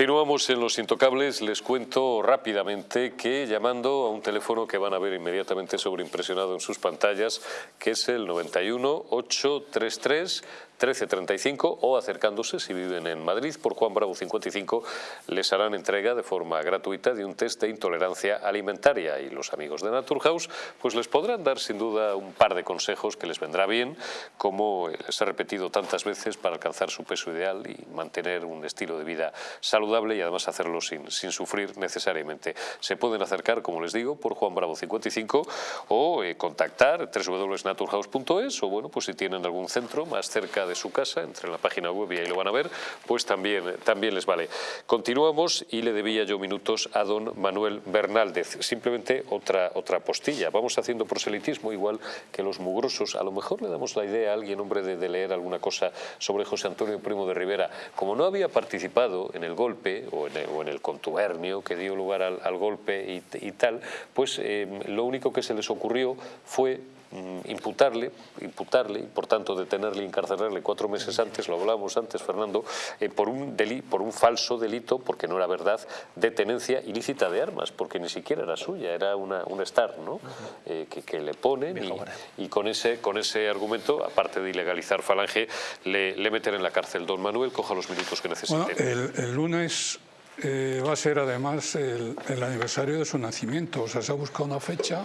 Continuamos en Los Intocables. Les cuento rápidamente que llamando a un teléfono que van a ver inmediatamente sobreimpresionado en sus pantallas, que es el 91 833 1335 o acercándose, si viven en Madrid, por Juan Bravo 55, les harán entrega de forma gratuita de un test de intolerancia alimentaria y los amigos de Naturhaus pues les podrán dar sin duda un par de consejos que les vendrá bien, como les he repetido tantas veces para alcanzar su peso ideal y mantener un estilo de vida saludable y además hacerlo sin, sin sufrir necesariamente. Se pueden acercar, como les digo, por Juan Bravo 55 o eh, contactar www.naturhaus.es o bueno, pues si tienen algún centro más cerca de su casa, entre en la página web y ahí lo van a ver, pues también, también les vale. Continuamos y le debía yo minutos a don Manuel Bernaldez. Simplemente otra, otra postilla. Vamos haciendo proselitismo igual que los mugrosos. A lo mejor le damos la idea a alguien, hombre, de, leer alguna cosa sobre José Antonio Primo de Rivera. Como no había participado en el golpe o en el, contubernio que dio lugar al, golpe y, tal, pues eh, lo único que se les ocurrió fue imputarle, imputarle y por tanto detenerle y encarcelarle cuatro meses antes, lo hablábamos antes Fernando, eh, por, un por un falso delito, porque no era verdad, de tenencia ilícita de armas, porque ni siquiera era suya, era una, un star ¿no? Eh, que, le ponen y, con, ese, con ese argumento, aparte de ilegalizar Falange, le, le meten en la cárcel. Don Manuel, coja los minutos que necesite. el, lunes eh, va a ser además el, el, aniversario de su nacimiento, o sea, se ha buscado una fecha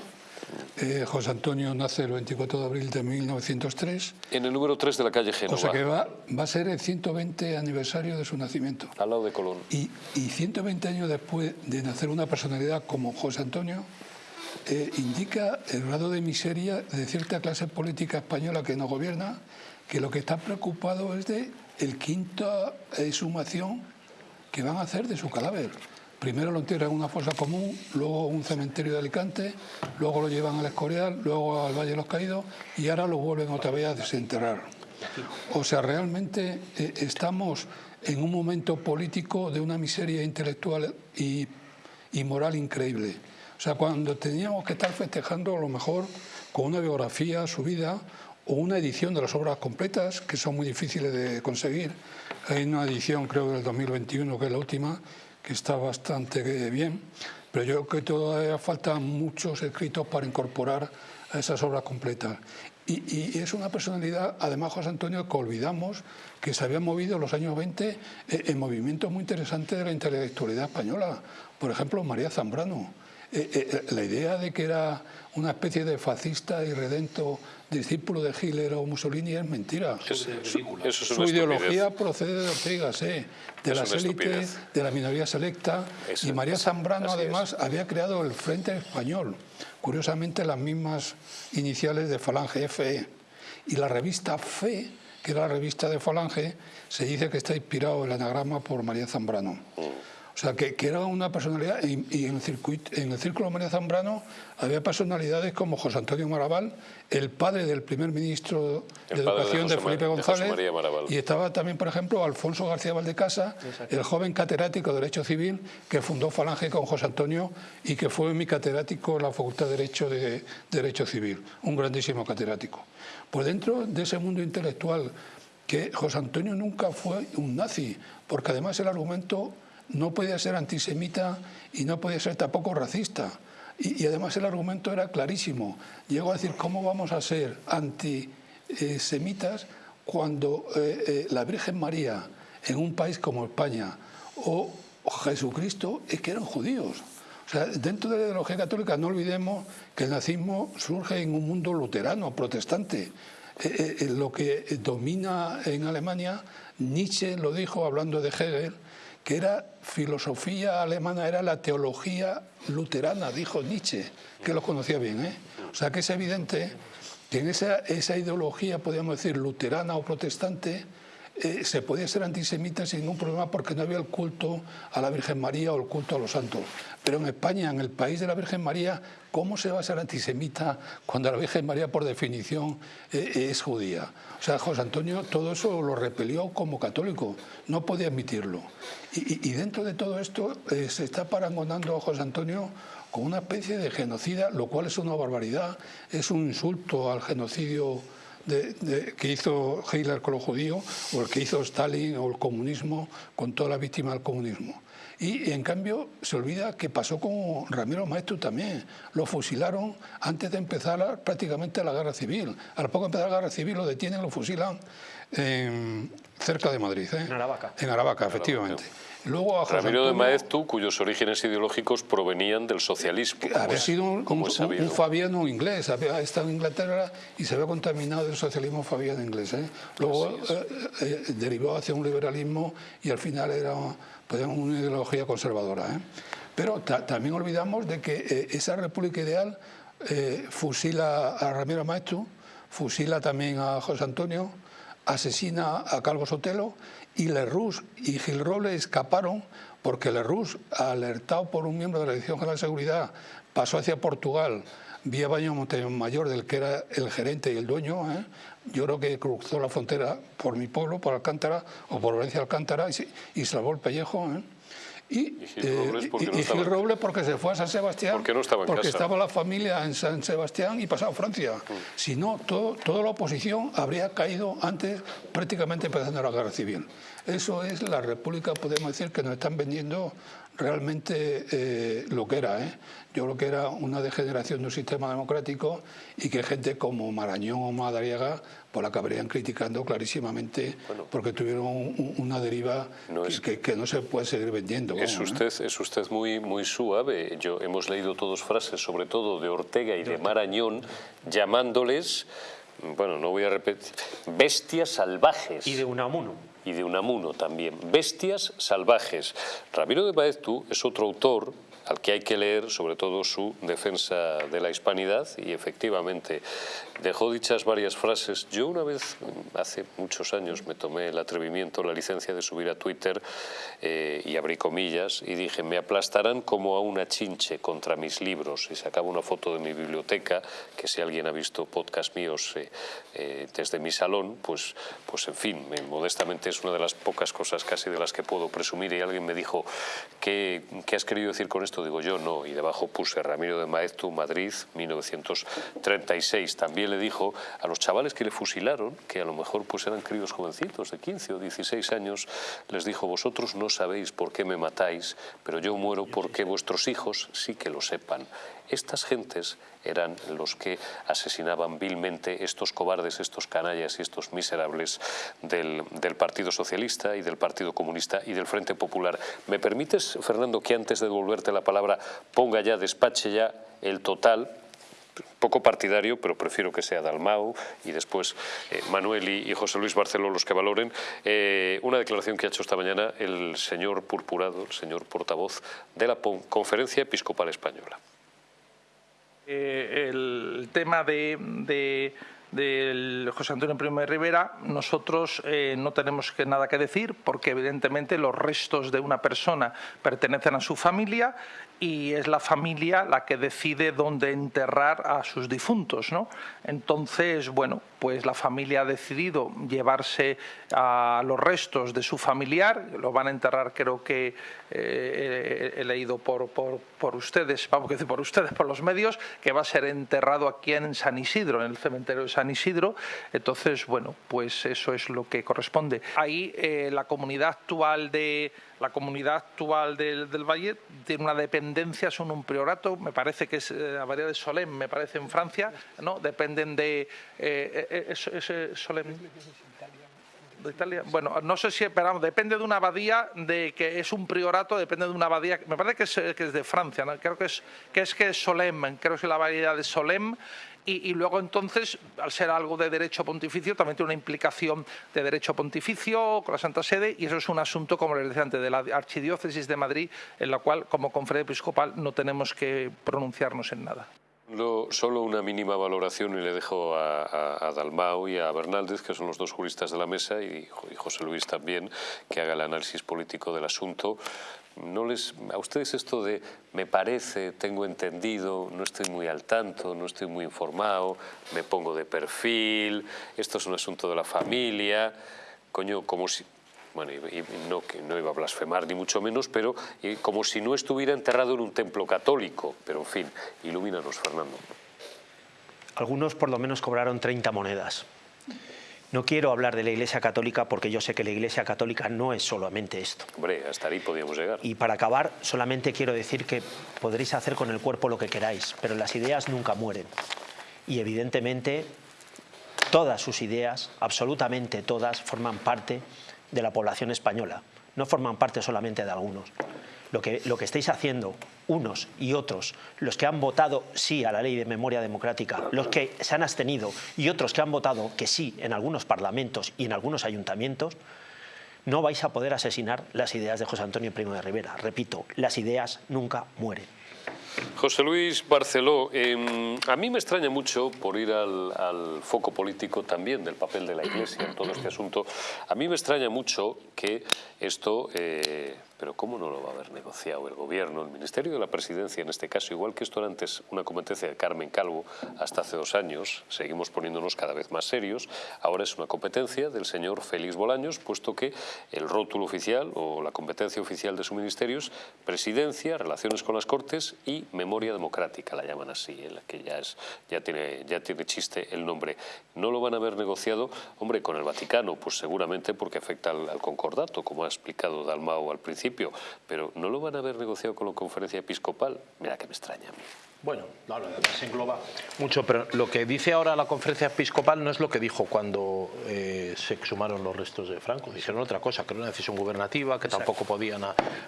eh, José Antonio nace el 24 de abril de 1903. En el número 3 de la calle Génova. O sea que va, va a ser el 120 aniversario de su nacimiento. Al lado de Colón. Y, y 120 años después de nacer una personalidad como José Antonio, eh, indica el grado de miseria de cierta clase política española que nos gobierna, que lo que está preocupado es de el quinta exhumación que van a hacer de su cadáver. Primero lo entierran en una fosa común, luego un cementerio de Alicante, luego lo llevan al Escorial, luego al Valle de los Caídos y ahora lo vuelven otra vez a desenterrar. O sea, realmente eh, estamos en un momento político de una miseria intelectual y, y moral increíble. O sea, cuando teníamos que estar festejando a lo mejor con una biografía, su vida, o una edición de las obras completas, que son muy difíciles de conseguir. Hay una edición, creo, del 2021, que es la última, que está bastante bien, pero yo creo que todavía faltan muchos escritos para incorporar a esas obras completas. Y, es una personalidad, además José Antonio, que olvidamos que se había movido en los años 20 eh, en movimientos muy interesantes de la intelectualidad española. Por ejemplo, María Zambrano. Eh, eh, la idea de que era una especie de fascista y redento discípulo de Hitler o Mussolini es mentira. su, ideología procede de Ortega, sí, de las élites, de la minoría selecta. y María Zambrano además había creado el Frente Español, curiosamente las mismas iniciales de Falange FE. Y la revista FE, que era la revista de Falange, se dice que está inspirado el anagrama por María Zambrano. Mm. O sea, que, era una personalidad, y, en, el circuito, en el Círculo María Zambrano había personalidades como José Antonio Maraval, el padre del primer ministro de Educación de, Felipe González, y estaba también, por ejemplo, Alfonso García Valdecasa, el joven catedrático de Derecho Civil que fundó Falange con José Antonio y que fue mi catedrático en la Facultad de Derecho de Derecho Civil, un grandísimo catedrático. Pues dentro de ese mundo intelectual que José Antonio nunca fue un nazi, porque además el argumento no podía ser antisemita y no podía ser tampoco racista. Y, además el argumento era clarísimo. Llegó a decir, ¿cómo vamos a ser antisemitas cuando eh, eh, la Virgen María en un país como España o Jesucristo es que eran judíos? O sea, dentro de la ideología católica no olvidemos que el nazismo surge en un mundo luterano, protestante. Eh, lo que domina en Alemania, Nietzsche lo dijo hablando de Hegel, que era filosofía alemana, era la teología luterana, dijo Nietzsche, que lo conocía bien. ¿eh? O sea que es evidente que en esa, esa ideología, podríamos decir, luterana o protestante, eh, se podía ser antisemita sin ningún problema porque no había el culto a la Virgen María o el culto a los santos. Pero en España, en el país de la Virgen María, ¿cómo se va a ser antisemita cuando la Virgen María, por definición, eh, es judía? O sea, José Antonio todo eso lo repelió como católico, no podía admitirlo. Y, dentro de todo esto eh, se está parangonando a José Antonio con una especie de genocida, lo cual es una barbaridad, es un insulto al genocidio que hizo Hitler con los judíos, o el que hizo Stalin o el comunismo con toda la víctima del comunismo. Y en cambio se olvida que pasó con Ramiro Maestro también. Lo fusilaron antes de empezar prácticamente la guerra civil. Al poco de empezar la guerra civil lo detienen, lo fusilan cerca de Madrid. ¿eh? En Aravaca. En Aravaca, efectivamente. Luego a Ramiro de Maeztu, cuyos orígenes ideológicos provenían del socialismo. Había sido un, fabiano inglés, había estado en Inglaterra y se había contaminado del socialismo fabiano inglés. ¿eh? Luego eh, eh, derivó hacia un liberalismo y al final era pues, una ideología conservadora. Pero también olvidamos de que esa república ideal fusila a Ramiro Maeztu, fusila también a José Antonio, asesina a Calvo Sotelo y Lerroux y Gil Roble escaparon porque Lerroux, alertado por un miembro de la Dirección General de Seguridad, pasó hacia Portugal vía Baño Montemayor, del que era el gerente y el dueño. ¿eh? Yo creo que cruzó la frontera por mi pueblo, por Alcántara, o por Valencia Alcántara, y, y salvó el pellejo. ¿eh? Y, Gil Robles, porque se fue a San Sebastián, porque estaba la familia en San Sebastián y pasaba a Francia. Mm. Si no, todo, toda la oposición habría caído antes, prácticamente empezando la guerra civil. Eso es la república, podemos decir, que nos están vendiendo realmente eh, lo que era. ¿eh? Yo creo que era una degeneración de un sistema democrático y que gente como Marañón o Madariaga pues la acabarían criticando clarísimamente porque tuvieron una deriva que, no se puede seguir vendiendo. Es usted, es usted muy, muy suave. Yo, hemos leído todos frases, sobre todo de Ortega y de Marañón, llamándoles, bueno, no voy a repetir, bestias salvajes. Y de Unamuno y de Unamuno también. Bestias salvajes. Ramiro de Baeztu es otro autor al que hay que leer sobre todo su defensa de la hispanidad y efectivamente dejó dichas varias frases. Yo una vez, hace muchos años, me tomé el atrevimiento, la licencia de subir a Twitter eh, y abrí comillas y dije, me aplastarán como a una chinche contra mis libros y sacaba una foto de mi biblioteca, que si alguien ha visto podcast míos eh, eh, desde mi salón, pues, pues en fin, modestamente es una de las pocas cosas casi de las que puedo presumir y alguien me dijo, ¿qué, qué has querido decir con esto? Digo yo, no, y debajo puse Ramiro de Maeztu, Madrid, 1936. También le dijo a los chavales que le fusilaron, que a lo mejor pues eran críos jovencitos de 15 o 16 años, les dijo, vosotros no sabéis por qué me matáis, pero yo muero porque vuestros hijos sí que lo sepan. Estas gentes eran los que asesinaban vilmente estos cobardes, estos canallas y estos miserables del, Partido Socialista y del Partido Comunista y del Frente Popular. ¿Me permites, Fernando, que antes de devolverte la palabra ponga ya, despache ya el total poco partidario, pero prefiero que sea Dalmau y después eh, Manuel y, José Luis Barceló los que valoren, eh, una declaración que ha hecho esta mañana el señor Purpurado, el señor portavoz de la Conferencia Episcopal Española. Eh, el tema de, José Antonio Primo de Rivera, nosotros no tenemos nada que decir porque evidentemente los restos de una persona pertenecen a su familia y es la familia la que decide dónde enterrar a sus difuntos. ¿no? Entonces, bueno, pues la familia ha decidido llevarse a los restos de su familiar, lo van a enterrar creo que eh, he leído por, por, ustedes, vamos a decir por ustedes, por los medios, que va a ser enterrado aquí en San Isidro, en el cementerio de San Isidro. Entonces, bueno, pues eso es lo que corresponde. Ahí eh, la comunidad actual de la comunidad actual del, Valle tiene una dependencia, son un priorato, me parece que es eh, la variedad de Solem, me parece en Francia, ¿no? Dependen de eh, ese Solem. De Italia. Bueno, no sé si, esperamos, depende de una abadía, de que es un priorato, depende de una abadía, me parece que es, que es de Francia, ¿no? creo que es que es que es Solem, creo que es la variedad de Solem y, luego entonces, al ser algo de derecho pontificio, también tiene una implicación de derecho pontificio con la Santa Sede y eso es un asunto, como les decía antes, de la Archidiócesis de Madrid, en la cual como conferencia episcopal no tenemos que pronunciarnos en nada. Solo una mínima valoración y le dejo a, Dalmau y a Bernaldez, que son los dos juristas de la mesa, y, y José Luis también, que haga el análisis político del asunto. No les, a ustedes esto de me parece, tengo entendido, no estoy muy al tanto, no estoy muy informado, me pongo de perfil, esto es un asunto de la familia, coño, como si, bueno, y, no, que no iba a blasfemar ni mucho menos, pero como si no estuviera enterrado en un templo católico, pero en fin, ilumínanos, Fernando. Algunos por lo menos cobraron 30 monedas. No quiero hablar de la Iglesia Católica porque yo sé que la Iglesia Católica no es solamente esto. Hombre, hasta ahí podíamos llegar. Y para acabar, solamente quiero decir que podréis hacer con el cuerpo lo que queráis, pero las ideas nunca mueren. Y evidentemente todas sus ideas, absolutamente todas, forman parte de la población española. No forman parte solamente de algunos. Lo que, lo que estáis haciendo, unos y otros, los que han votado sí a la ley de memoria democrática, los que se han abstenido y otros que han votado que sí en algunos parlamentos y en algunos ayuntamientos, no vais a poder asesinar las ideas de José Antonio Primo de Rivera. Repito, las ideas nunca mueren. José Luis Barceló, em, a mí me extraña mucho, por ir al, foco político también del papel de la Iglesia en todo este asunto, a mí me extraña mucho que esto eh, pero ¿cómo no lo va a haber negociado el Gobierno, el Ministerio de la Presidencia en este caso? Igual que esto era antes una competencia de Carmen Calvo hasta hace dos años, seguimos poniéndonos cada vez más serios, ahora es una competencia del señor Félix Bolaños, puesto que el rótulo oficial o la competencia oficial de su ministerio es Presidencia, Relaciones con las Cortes y Memoria Democrática, la llaman así, en la que ya, es, ya, tiene, ya tiene chiste el nombre. ¿No lo van a haber negociado, hombre, con el Vaticano? Pues seguramente porque afecta al, al concordato, como ha explicado Dalmao al principio pero ¿no lo van a haber negociado con la conferencia episcopal? Mira que me extraña a mí. Bueno, no, se engloba mucho, pero lo que dice ahora la conferencia episcopal no es lo que dijo cuando eh, se exhumaron los restos de Franco. Dijeron otra cosa, que era una decisión gubernativa, que tampoco podían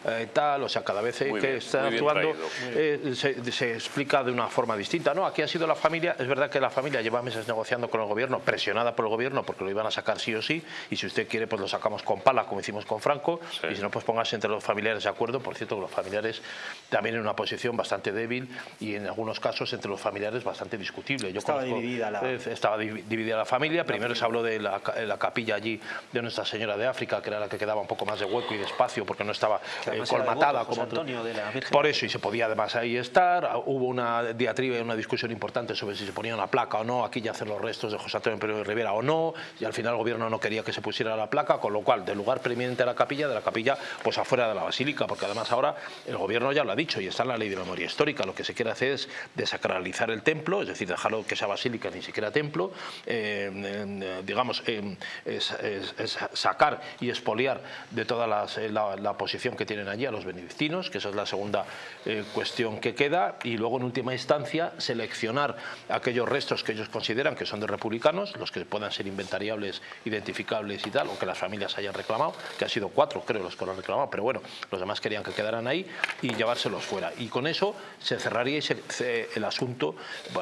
eh, tal, o sea, cada vez que está actuando eh, se, explica de una forma distinta. No, aquí ha sido la familia, es verdad que la familia lleva meses negociando con el gobierno, presionada por el gobierno porque lo iban a sacar sí o sí, y si usted quiere pues lo sacamos con pala, como hicimos con Franco, y si no pues póngase entre los familiares de acuerdo, por cierto que los familiares también en una posición bastante débil y en algunos casos entre los familiares bastante discutible. Yo estaba, dividida la... Eh, estaba dividida la familia. Primero se habló de la, capilla allí de Nuestra Señora de África, que era la que quedaba un poco más de hueco y de espacio porque no estaba eh, colmatada. como Antonio de la Virgen. Por eso, y se podía además ahí estar. Hubo una diatriba y una discusión importante sobre si se ponía una placa o no, aquí ya hacer los restos de José Antonio Pérez de Rivera o no, y al final el gobierno no quería que se pusiera la placa, con lo cual, del lugar preeminente a la capilla, de la capilla, pues afuera de la basílica, porque además ahora el gobierno ya lo ha dicho y está en la ley de memoria histórica, lo que se quiere hacer es desacralizar el templo, es decir, dejarlo que sea basílica ni siquiera templo, eh, eh, digamos, eh, sacar y expoliar de toda la, posición que tienen allí a los benedictinos, que esa es la segunda cuestión que queda, y luego en última instancia seleccionar aquellos restos que ellos consideran que son de republicanos, los que puedan ser inventariables, identificables y tal, o que las familias hayan reclamado, que han sido cuatro creo los que lo han reclamado, pero bueno, los demás querían que quedaran ahí y llevárselos fuera. Y con eso se cerraría el asunto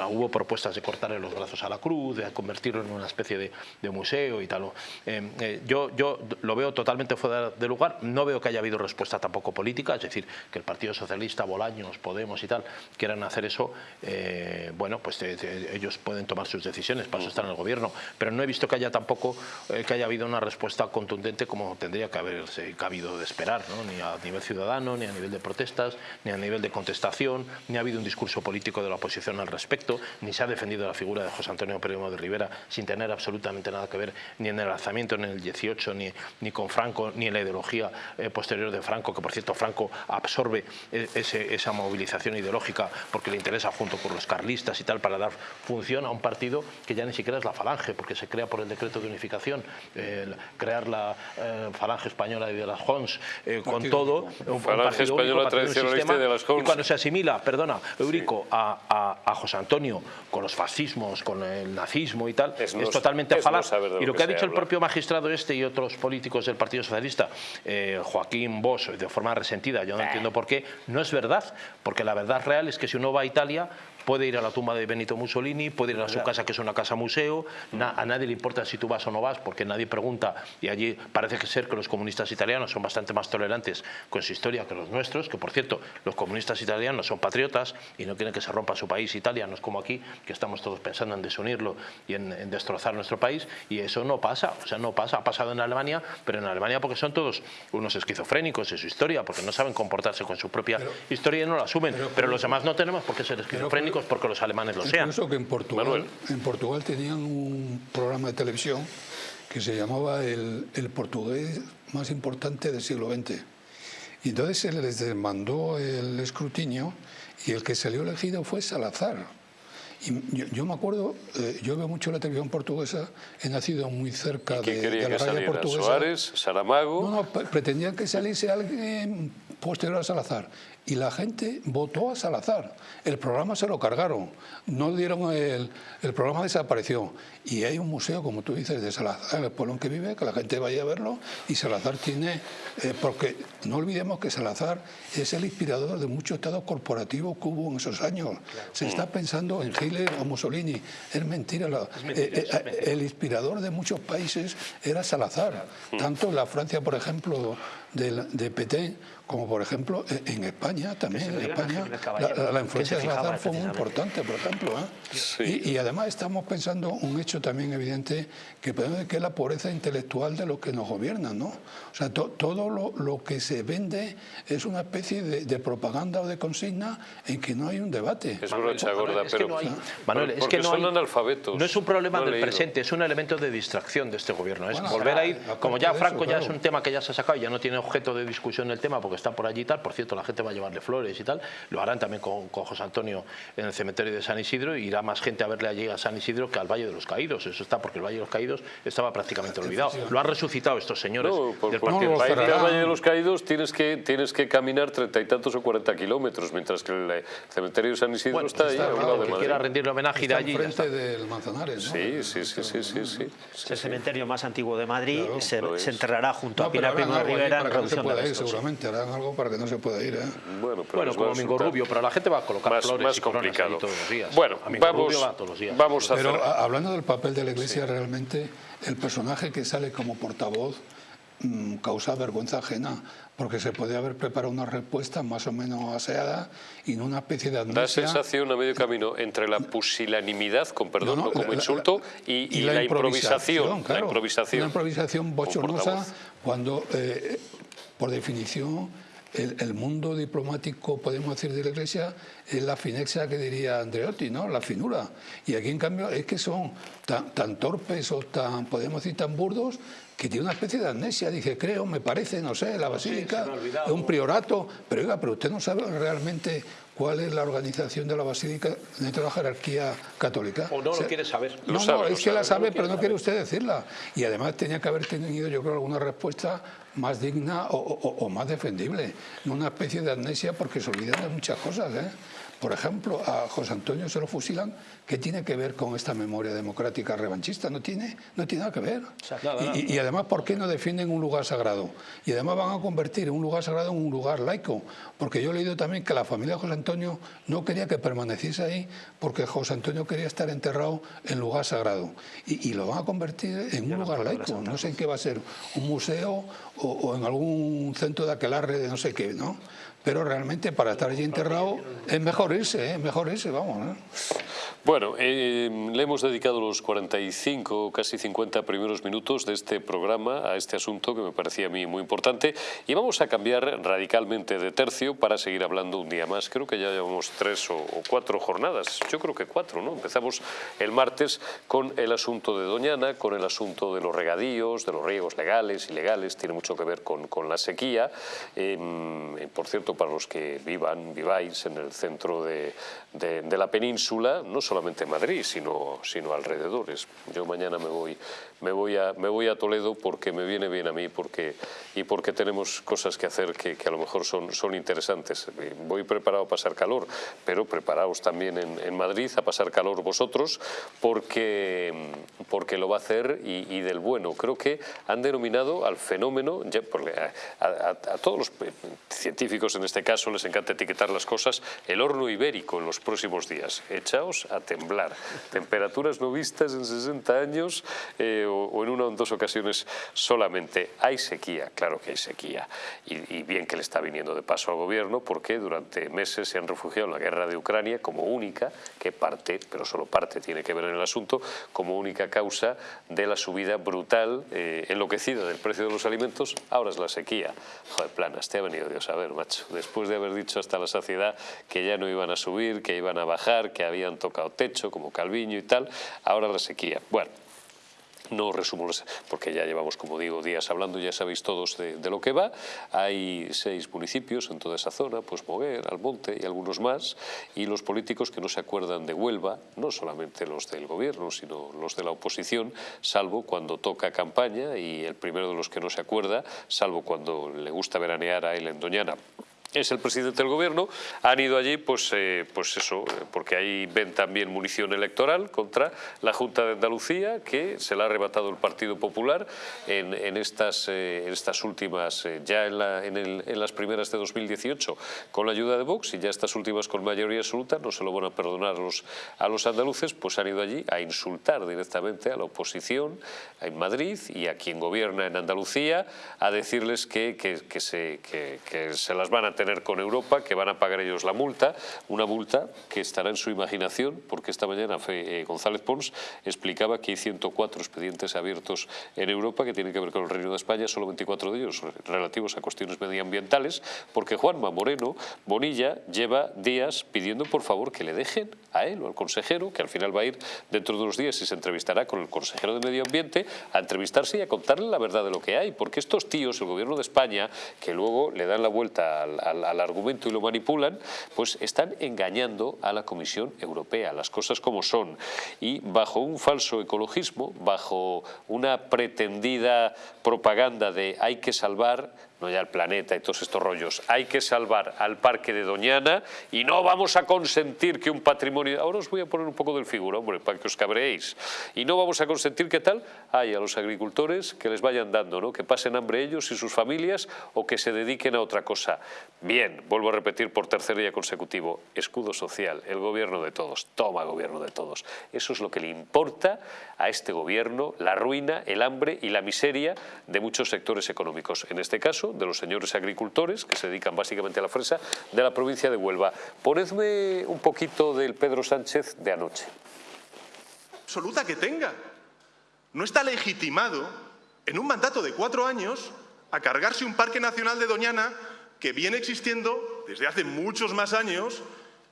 hubo propuestas de cortarle los brazos a la cruz, de convertirlo en una especie de, museo y tal. Eh, eh, yo, yo lo veo totalmente fuera de lugar, no veo que haya habido respuesta tampoco política, es decir, que el Partido Socialista, Bolaños, Podemos y tal, quieran hacer eso, eh, bueno, pues ellos pueden tomar sus decisiones, para eso están en el gobierno, pero no he visto que haya tampoco, que haya habido una respuesta contundente como tendría que haberse cabido de esperar, ni a nivel ciudadano, ni a nivel de protestas, ni a nivel de contestación, ni ha habido un discurso político de la oposición al respecto, ni se ha defendido la figura de José Antonio Primo de Rivera sin tener absolutamente nada que ver ni en el alzamiento en el 18, ni, ni con Franco, ni en la ideología eh, posterior de Franco, que por cierto Franco absorbe eh, esa movilización ideológica porque le interesa junto con los carlistas y tal para dar función a un partido que ya ni siquiera es la falange, porque se crea por el decreto de unificación, crear la eh, falange española de las Hons con todo, un, falange española tradicionalista de las Hons. Y cuando se asimila, perdona, A, a José Antonio con los fascismos, con el nazismo y tal, es, totalmente falaz. y lo que, ha dicho el propio magistrado este y otros políticos del Partido Socialista, eh, Joaquín Bosch, de forma resentida, yo no entiendo por qué, no es verdad, porque la verdad real es que si uno va a Italia, puede ir a la tumba de Benito Mussolini, puede ir a su casa que es una casa museo, a nadie le importa si tú vas o no vas porque nadie pregunta. Y allí parece que ser que los comunistas italianos son bastante más tolerantes con su historia que los nuestros, que por cierto los comunistas italianos son patriotas y no quieren que se rompa su país Italia, no es como aquí que estamos todos pensando en desunirlo y en, destrozar nuestro país. Y eso no pasa, o sea no pasa, ha pasado en Alemania, pero en Alemania porque son todos unos esquizofrénicos en su historia, porque no saben comportarse con su propia historia y no la asumen, pero, los demás no tenemos por qué ser esquizofrénicos porque los alemanes lo sean. Incluso que en Portugal, en Portugal tenían un programa de televisión que se llamaba el, el portugués más importante del siglo XX. Y entonces se les demandó el escrutinio y el que salió elegido fue Salazar. Y yo, me acuerdo, eh, yo veo mucho la televisión portuguesa, he nacido muy cerca ¿Qué de, quería de la que radio portuguesa. ¿Suárez? ¿Saramago? No, no, pre- pretendían que saliese alguien posterior a Salazar. Y la gente votó a Salazar. El programa se lo cargaron. No dieron el, el programa desapareció. Y hay un museo, como tú dices, de Salazar, el pueblo en que vive, que la gente vaya a verlo. Y Salazar tiene, eh, porque no olvidemos que Salazar es el inspirador de muchos estados corporativos que hubo en esos años. Se está pensando en Hitler o Mussolini. Es mentira. la- eh, eh, el inspirador de muchos países era Salazar. Tanto en la Francia, por ejemplo, de, de Petain, como por ejemplo eh, en España también. En España la, la- la que influencia de Salazar fue muy importante, por ejemplo. ¿eh? Sí. Y, y además estamos pensando un hecho también evidente que podemos que es la pobreza intelectual de los que nos gobiernan, ¿no? O sea, to- todo lo, lo que se vende es una especie de, de propaganda o de consigna en que no hay un debate. Es brocha Manuel, gorda, es que pero... no hay- Manuel, es que no son hay- analfabetos. No es un problema No del leído. presente, es un elemento de distracción de este gobierno. Es Bueno, volver a ir, como ya Franco eso, ya claro. es un tema que ya se ha sacado y ya no tiene objeto de discusión el tema porque está por allí y tal. Por cierto, la gente va a llevarle flores y tal. Lo harán también con, con José Antonio en el cementerio de San Isidro y irá más gente a verle allí a San Isidro que al Valle de los Caídos. Eso está porque el Valle de los Caídos estaba prácticamente olvidado. Lo han resucitado estos señores. No, por- del porque No, para irte al. Valle de los Caídos tienes que, tienes que caminar treinta y tantos o cuarenta kilómetros, mientras que el eh, cementerio de San Isidro Bueno, está ahí, está a un claro, lado de que quiera rendirle homenaje de allí. enfrente del Manzanares, ¿no? Sí, sí, sí, sí, sí, sí. Es el cementerio más antiguo de Madrid, Claro, se, se enterrará junto No, a Pilar Primo Rivera no se pueda ir, sí. seguramente. Harán algo para que no se pueda ir, ¿eh? Bueno, pero Bueno, como Mingo Rubio, pero la gente va a colocar más, flores más y complicado. todos los días. Bueno, vamos, Rubio va todos los días. vamos a Pero hacer... a- hablando del papel de la Iglesia, realmente el personaje que sale como portavoz mm, causa vergüenza ajena, porque se podía haber preparado una respuesta más o menos aseada y no una especie de Da amnesia. sensación a medio camino entre la pusilanimidad, con perdón, No, no, no, como la- insulto, y, y la, improvisación. claro. La improvisación. Una improvisación bochornosa cuando, eh, por definición, el, el mundo diplomático, podemos decir, de la Iglesia es la finexia que diría Andreotti, ¿no? La finura. Y aquí, en cambio, es que son tan, tan torpes o tan, podemos decir, tan burdos que tiene una especie de amnesia. Dice, creo, me parece, no sé, la basílica, es un priorato. Pero oiga, pero usted no sabe realmente cuál es la organización de la basílica dentro de la jerarquía católica. O no O sea, lo quiere saber. no, Lo no, sabe, lo es que la sabe. sabe, pero no quiere usted decirla. Y además tenía que haber tenido, yo creo, alguna respuesta más digna o, o- o más defendible. No una especie de amnesia porque se olvidan de muchas cosas. ¿eh? Por ejemplo, a José Antonio se lo fusilan. ¿Qué tiene que ver con esta memoria democrática revanchista? No tiene, no tiene nada que ver. Y, además, ¿por qué no defienden un lugar sagrado? Y además van a convertir un lugar sagrado en un lugar laico. Porque yo he leído también que la familia de José Antonio no quería que permaneciese ahí porque José Antonio quería estar enterrado en lugar sagrado. Y, y lo van a convertir en un lugar laico. No sé en qué va a ser, un museo o, o en algún centro de aquelarre de no sé qué, ¿no? Pero realmente para estar allí enterrado es mejor irse, es mejor irse, vamos. Bueno, eh, le hemos dedicado los 45, casi 50 primeros minutos de este programa a este asunto que me parecía a mí muy importante y vamos a cambiar radicalmente de tercio para seguir hablando un día más. Creo que ya llevamos tres o, o cuatro jornadas, yo creo que cuatro, ¿no? Empezamos el martes con el asunto de Doñana, con el asunto de los regadíos, de los riegos legales, ilegales, tiene mucho que ver con, la sequía. Eh, por cierto, para los que vivan, viváis en el centro de, de- la península, no solamente Madrid, sino, sino alrededores. Yo mañana me voy, me, voy a, me voy a Toledo porque me viene bien a mí porque, y porque tenemos cosas que hacer que, que a lo mejor son, son interesantes. Eh, Voy preparado a pasar calor, pero preparaos también en, en Madrid a pasar calor vosotros porque, porque lo va a hacer y, del bueno. Creo que han denominado al fenómeno, ya, a todos los eh, científicos en este caso les encanta etiquetar las cosas, el horno ibérico en los próximos días. Echaos a temblar. Temperaturas no vistas en 60 años eh, o, en una o en dos ocasiones solamente. Hay sequía, claro que hay sequía. Y, y bien que le está viniendo de paso al gobierno porque durante meses se han refugiado en la guerra de Ucrania como única, que parte, pero solo parte tiene que ver en el asunto, como única causa de la subida brutal, eh, enloquecida del precio de los alimentos. Ahora es la sequía. Joder, planas, te ha venido Dios a ver, macho. Después de haber dicho hasta la saciedad que ya no iban a subir, que iban a bajar, que habían tocado techo, como Calviño y tal, ahora la sequía. Bueno, no resumo, porque ya llevamos, como digo, días hablando, ya sabéis todos de, lo que va. Hay seis municipios en toda esa zona, pues Moguer, Almonte y algunos más, y los políticos que no se acuerdan de Huelva, no solamente los del gobierno, sino los de la oposición, salvo cuando toca campaña, y el primero de los que no se acuerda, salvo cuando le gusta veranear a él en Doñana, es el presidente del gobierno, han ido allí pues, eh, pues eso, eh, porque ahí ven también munición electoral contra la Junta de Andalucía, que se la ha arrebatado el Partido Popular en, estas, eh, estas últimas, ya en, en, las primeras de 2018 con la ayuda de Vox y ya estas últimas con mayoría absoluta, no se lo van a perdonar a los, a los andaluces, pues han ido allí a insultar directamente a la oposición en Madrid y a quien gobierna en Andalucía, a decirles que, que, se, que se las van a tener con Europa, que van a pagar ellos la multa, una multa que estará en su imaginación, porque esta mañana eh, González Pons explicaba que hay 104 expedientes abiertos en Europa que tienen que ver con el Reino de España, solo 24 de ellos relativos a cuestiones medioambientales, porque Juanma Moreno Bonilla lleva días pidiendo por favor que le dejen a él o al consejero, que al final va a ir dentro de unos días y se entrevistará con el consejero de Medio Ambiente, a entrevistarse y a contarle la verdad de lo que hay, porque estos tíos, el gobierno de España, que luego le dan la vuelta al al, argumento y lo manipulan, pues están engañando a la Comisión Europea, las cosas como son. Y bajo un falso ecologismo, bajo una pretendida propaganda de hay que salvar no ya el planeta y todos estos rollos. Hay que salvar al parque de Doñana y no vamos a consentir que un patrimonio... Ahora os voy a poner un poco del figuro, hombre, para que os cabreéis. Y no vamos a consentir que tal hay a los agricultores que les vayan dando, ¿no? que pasen hambre ellos y sus familias o que se dediquen a otra cosa. Bien, vuelvo a repetir por tercer día consecutivo, escudo social, el gobierno de todos, toma gobierno de todos. Eso es lo que le importa a este gobierno, la ruina, el hambre y la miseria de muchos sectores económicos. En este caso, de los señores agricultores, que se dedican básicamente a la fresa, de la provincia de Huelva. Ponedme un poquito del Pedro Sánchez de anoche. Absoluta que tenga. No está legitimado en un mandato de cuatro años a cargarse un parque nacional de Doñana que viene existiendo desde hace muchos más años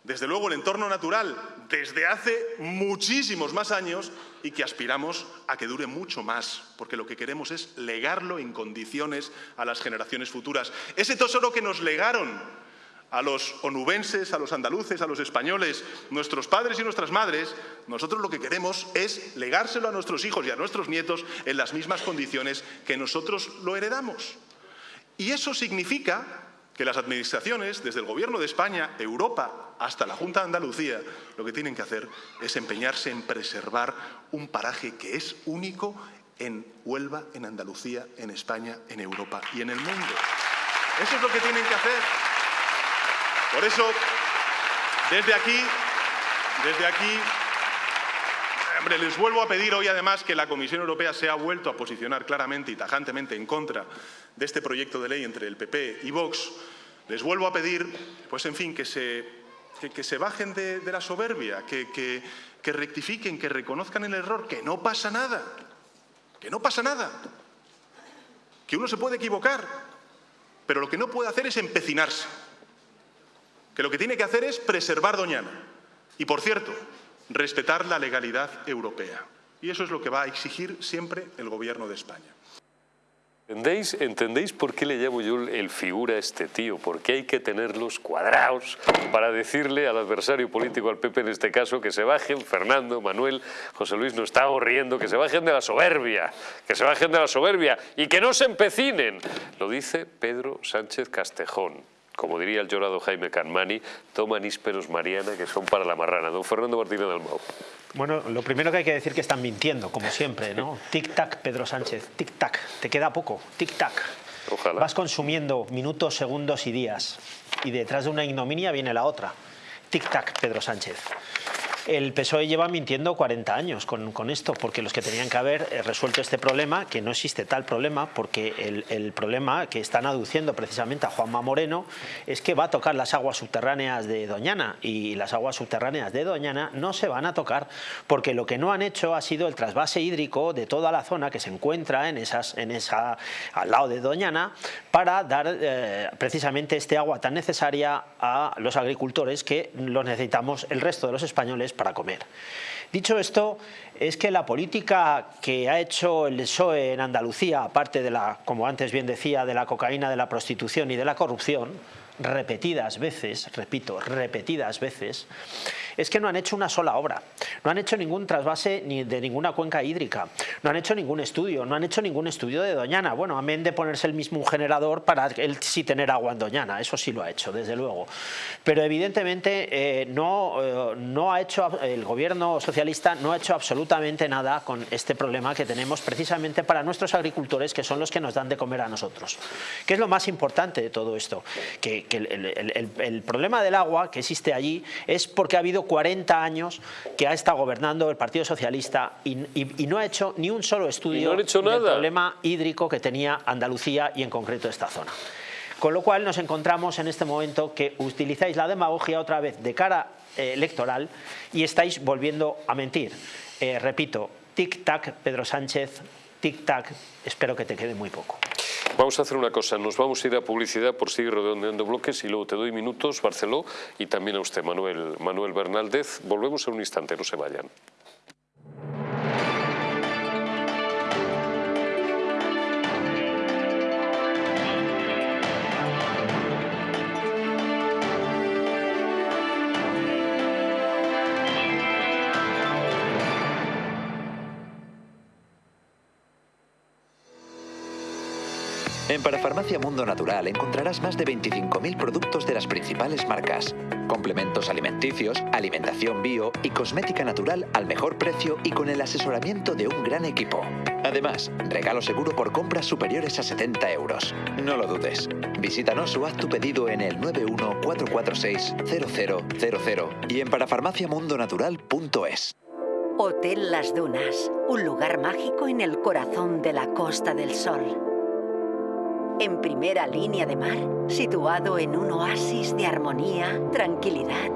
desde luego el entorno natural desde hace muchísimos más años y que aspiramos a que dure mucho más, porque lo que queremos es legarlo en condiciones a las generaciones futuras. Ese tesoro que nos legaron a los onubenses, a los andaluces, a los españoles, nuestros padres y nuestras madres, nosotros lo que queremos es legárselo a nuestros hijos y a nuestros nietos en las mismas condiciones que nosotros lo heredamos. Y eso significa que las administraciones, desde el Gobierno de España, Europa, hasta la Junta de Andalucía, lo que tienen que hacer es empeñarse en preservar un paraje que es único en Huelva, en Andalucía, en España, en Europa y en el mundo. Eso es lo que tienen que hacer. Por eso, desde aquí, desde aquí, hombre, les vuelvo a pedir hoy además que la Comisión Europea se ha vuelto a posicionar claramente y tajantemente en contra de este proyecto de ley entre el PP y Vox, les vuelvo a pedir, pues en fin, que se, que, se bajen de, la soberbia, que, que rectifiquen, que reconozcan el error, que no pasa nada, que no pasa nada, que uno se puede equivocar, pero lo que no puede hacer es empecinarse, que lo que tiene que hacer es preservar Doñana y, por cierto, respetar la legalidad europea. Y eso es lo que va a exigir siempre el Gobierno de España. ¿Entendéis, ¿Entendéis por qué le llamo yo el figura a este tío? Porque hay que tenerlos cuadrados para decirle al adversario político, al PP en este caso, que se bajen, Fernando, Manuel, José Luis nos está riendo, que se bajen de la soberbia, que se bajen de la soberbia y que no se empecinen. Lo dice Pedro Sánchez Castejón. Como diría el llorado Jaime Canmani, toma nísperos Mariana que son para la marrana. Don Fernando Martínez Dalmau. Bueno, lo primero que hay que decir es que están mintiendo, como siempre, ¿no? Tic-tac, Pedro Sánchez, tic-tac, te queda poco, tic-tac. Ojalá. Vas consumiendo minutos, segundos y días, y detrás de una ignominia viene la otra. Tic-tac, Pedro Sánchez. El PSOE lleva mintiendo 40 años con, esto, porque los que tenían que haber eh, resuelto este problema, que no existe tal problema, porque el, problema que están aduciendo precisamente a Juanma Moreno es que va a tocar las aguas subterráneas de Doñana y las aguas subterráneas de Doñana no se van a tocar porque lo que no han hecho ha sido el trasvase hídrico de toda la zona que se encuentra en esas, en esa, al lado de Doñana para dar eh, precisamente este agua tan necesaria a los agricultores que lo necesitamos el resto de los españoles para comer. Dicho esto, es que la política que ha hecho el PSOE en Andalucía, aparte de la, como antes bien decía, de la cocaína, de la prostitución y de la corrupción, repetidas veces, repito, repetidas veces, es que no han hecho una sola obra, no han hecho ningún trasvase ni de ninguna cuenca hídrica, no han hecho ningún estudio, no han hecho ningún estudio de Doñana, bueno, amén de ponerse el mismo un generador para él sí tener agua en Doñana, eso sí lo ha hecho, desde luego, pero evidentemente eh, no, eh, no ha hecho, el gobierno socialista no ha hecho absolutamente nada con este problema que tenemos precisamente para nuestros agricultores que son los que nos dan de comer a nosotros. ¿Qué es lo más importante de todo esto? Que, el problema del agua que existe allí es porque ha habido 40 años que ha estado gobernando el Partido Socialista y, no ha hecho ni un solo estudio del problema hídrico que tenía Andalucía y en concreto esta zona. Con lo cual nos encontramos en este momento que utilizáis la demagogia otra vez de cara eh, electoral y estáis volviendo a mentir. Eh, repito, tic-tac, Pedro Sánchez, tic-tac, espero que te quede muy poco. Vamos a hacer una cosa, nos vamos a ir a publicidad por seguir redondeando bloques y luego te doy minutos, Barceló, y también a usted, Manuel, Manuel Bernaldez. Volvemos en un instante, no se vayan. En Parafarmacia Mundo Natural encontrarás más de 25.000 productos de las principales marcas, complementos alimenticios, alimentación bio y cosmética natural al mejor precio y con el asesoramiento de un gran equipo. Además, regalo seguro por compras superiores a 70 euros. No lo dudes. Visítanos o haz tu pedido en el 914460000 y en parafarmaciamundonatural.es. Hotel Las Dunas, un lugar mágico en el corazón de la Costa del Sol en primera línea de mar, situado en un oasis de armonía, tranquilidad,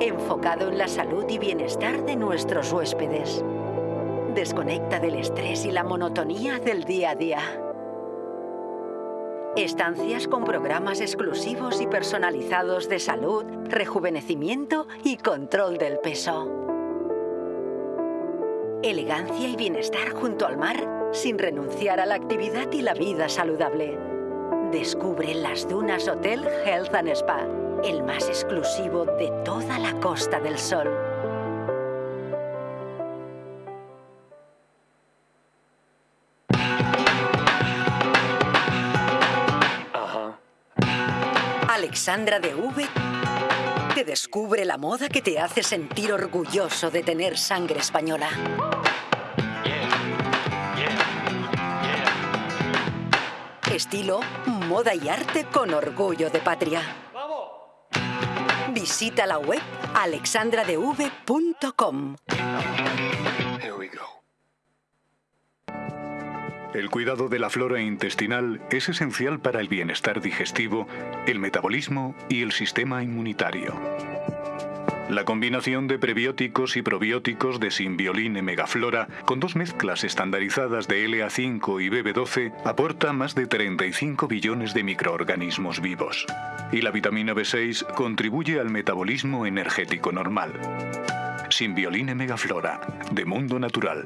enfocado en la salud y bienestar de nuestros huéspedes. Desconecta del estrés y la monotonía del día a día. Estancias con programas exclusivos y personalizados de salud, rejuvenecimiento y control del peso. Elegancia y bienestar junto al mar sin renunciar a la actividad y la vida saludable. Descubre las Dunas Hotel Health and Spa, el más exclusivo de toda la Costa del Sol. Alexandra de V te descubre la moda que te hace sentir orgulloso de tener sangre española. Estilo, moda y arte con orgullo de patria. Visita la web alexandradev.com. El cuidado de la flora intestinal es esencial para el bienestar digestivo, el metabolismo y el sistema inmunitario. La combinación de prebióticos y probióticos de Simbiolin Megaflora, con dos mezclas estandarizadas de LA5 y BB12, aporta más de 35 billones de microorganismos vivos. Y la vitamina B6 contribuye al metabolismo energético normal. Simbioline Megaflora, de Mundo Natural.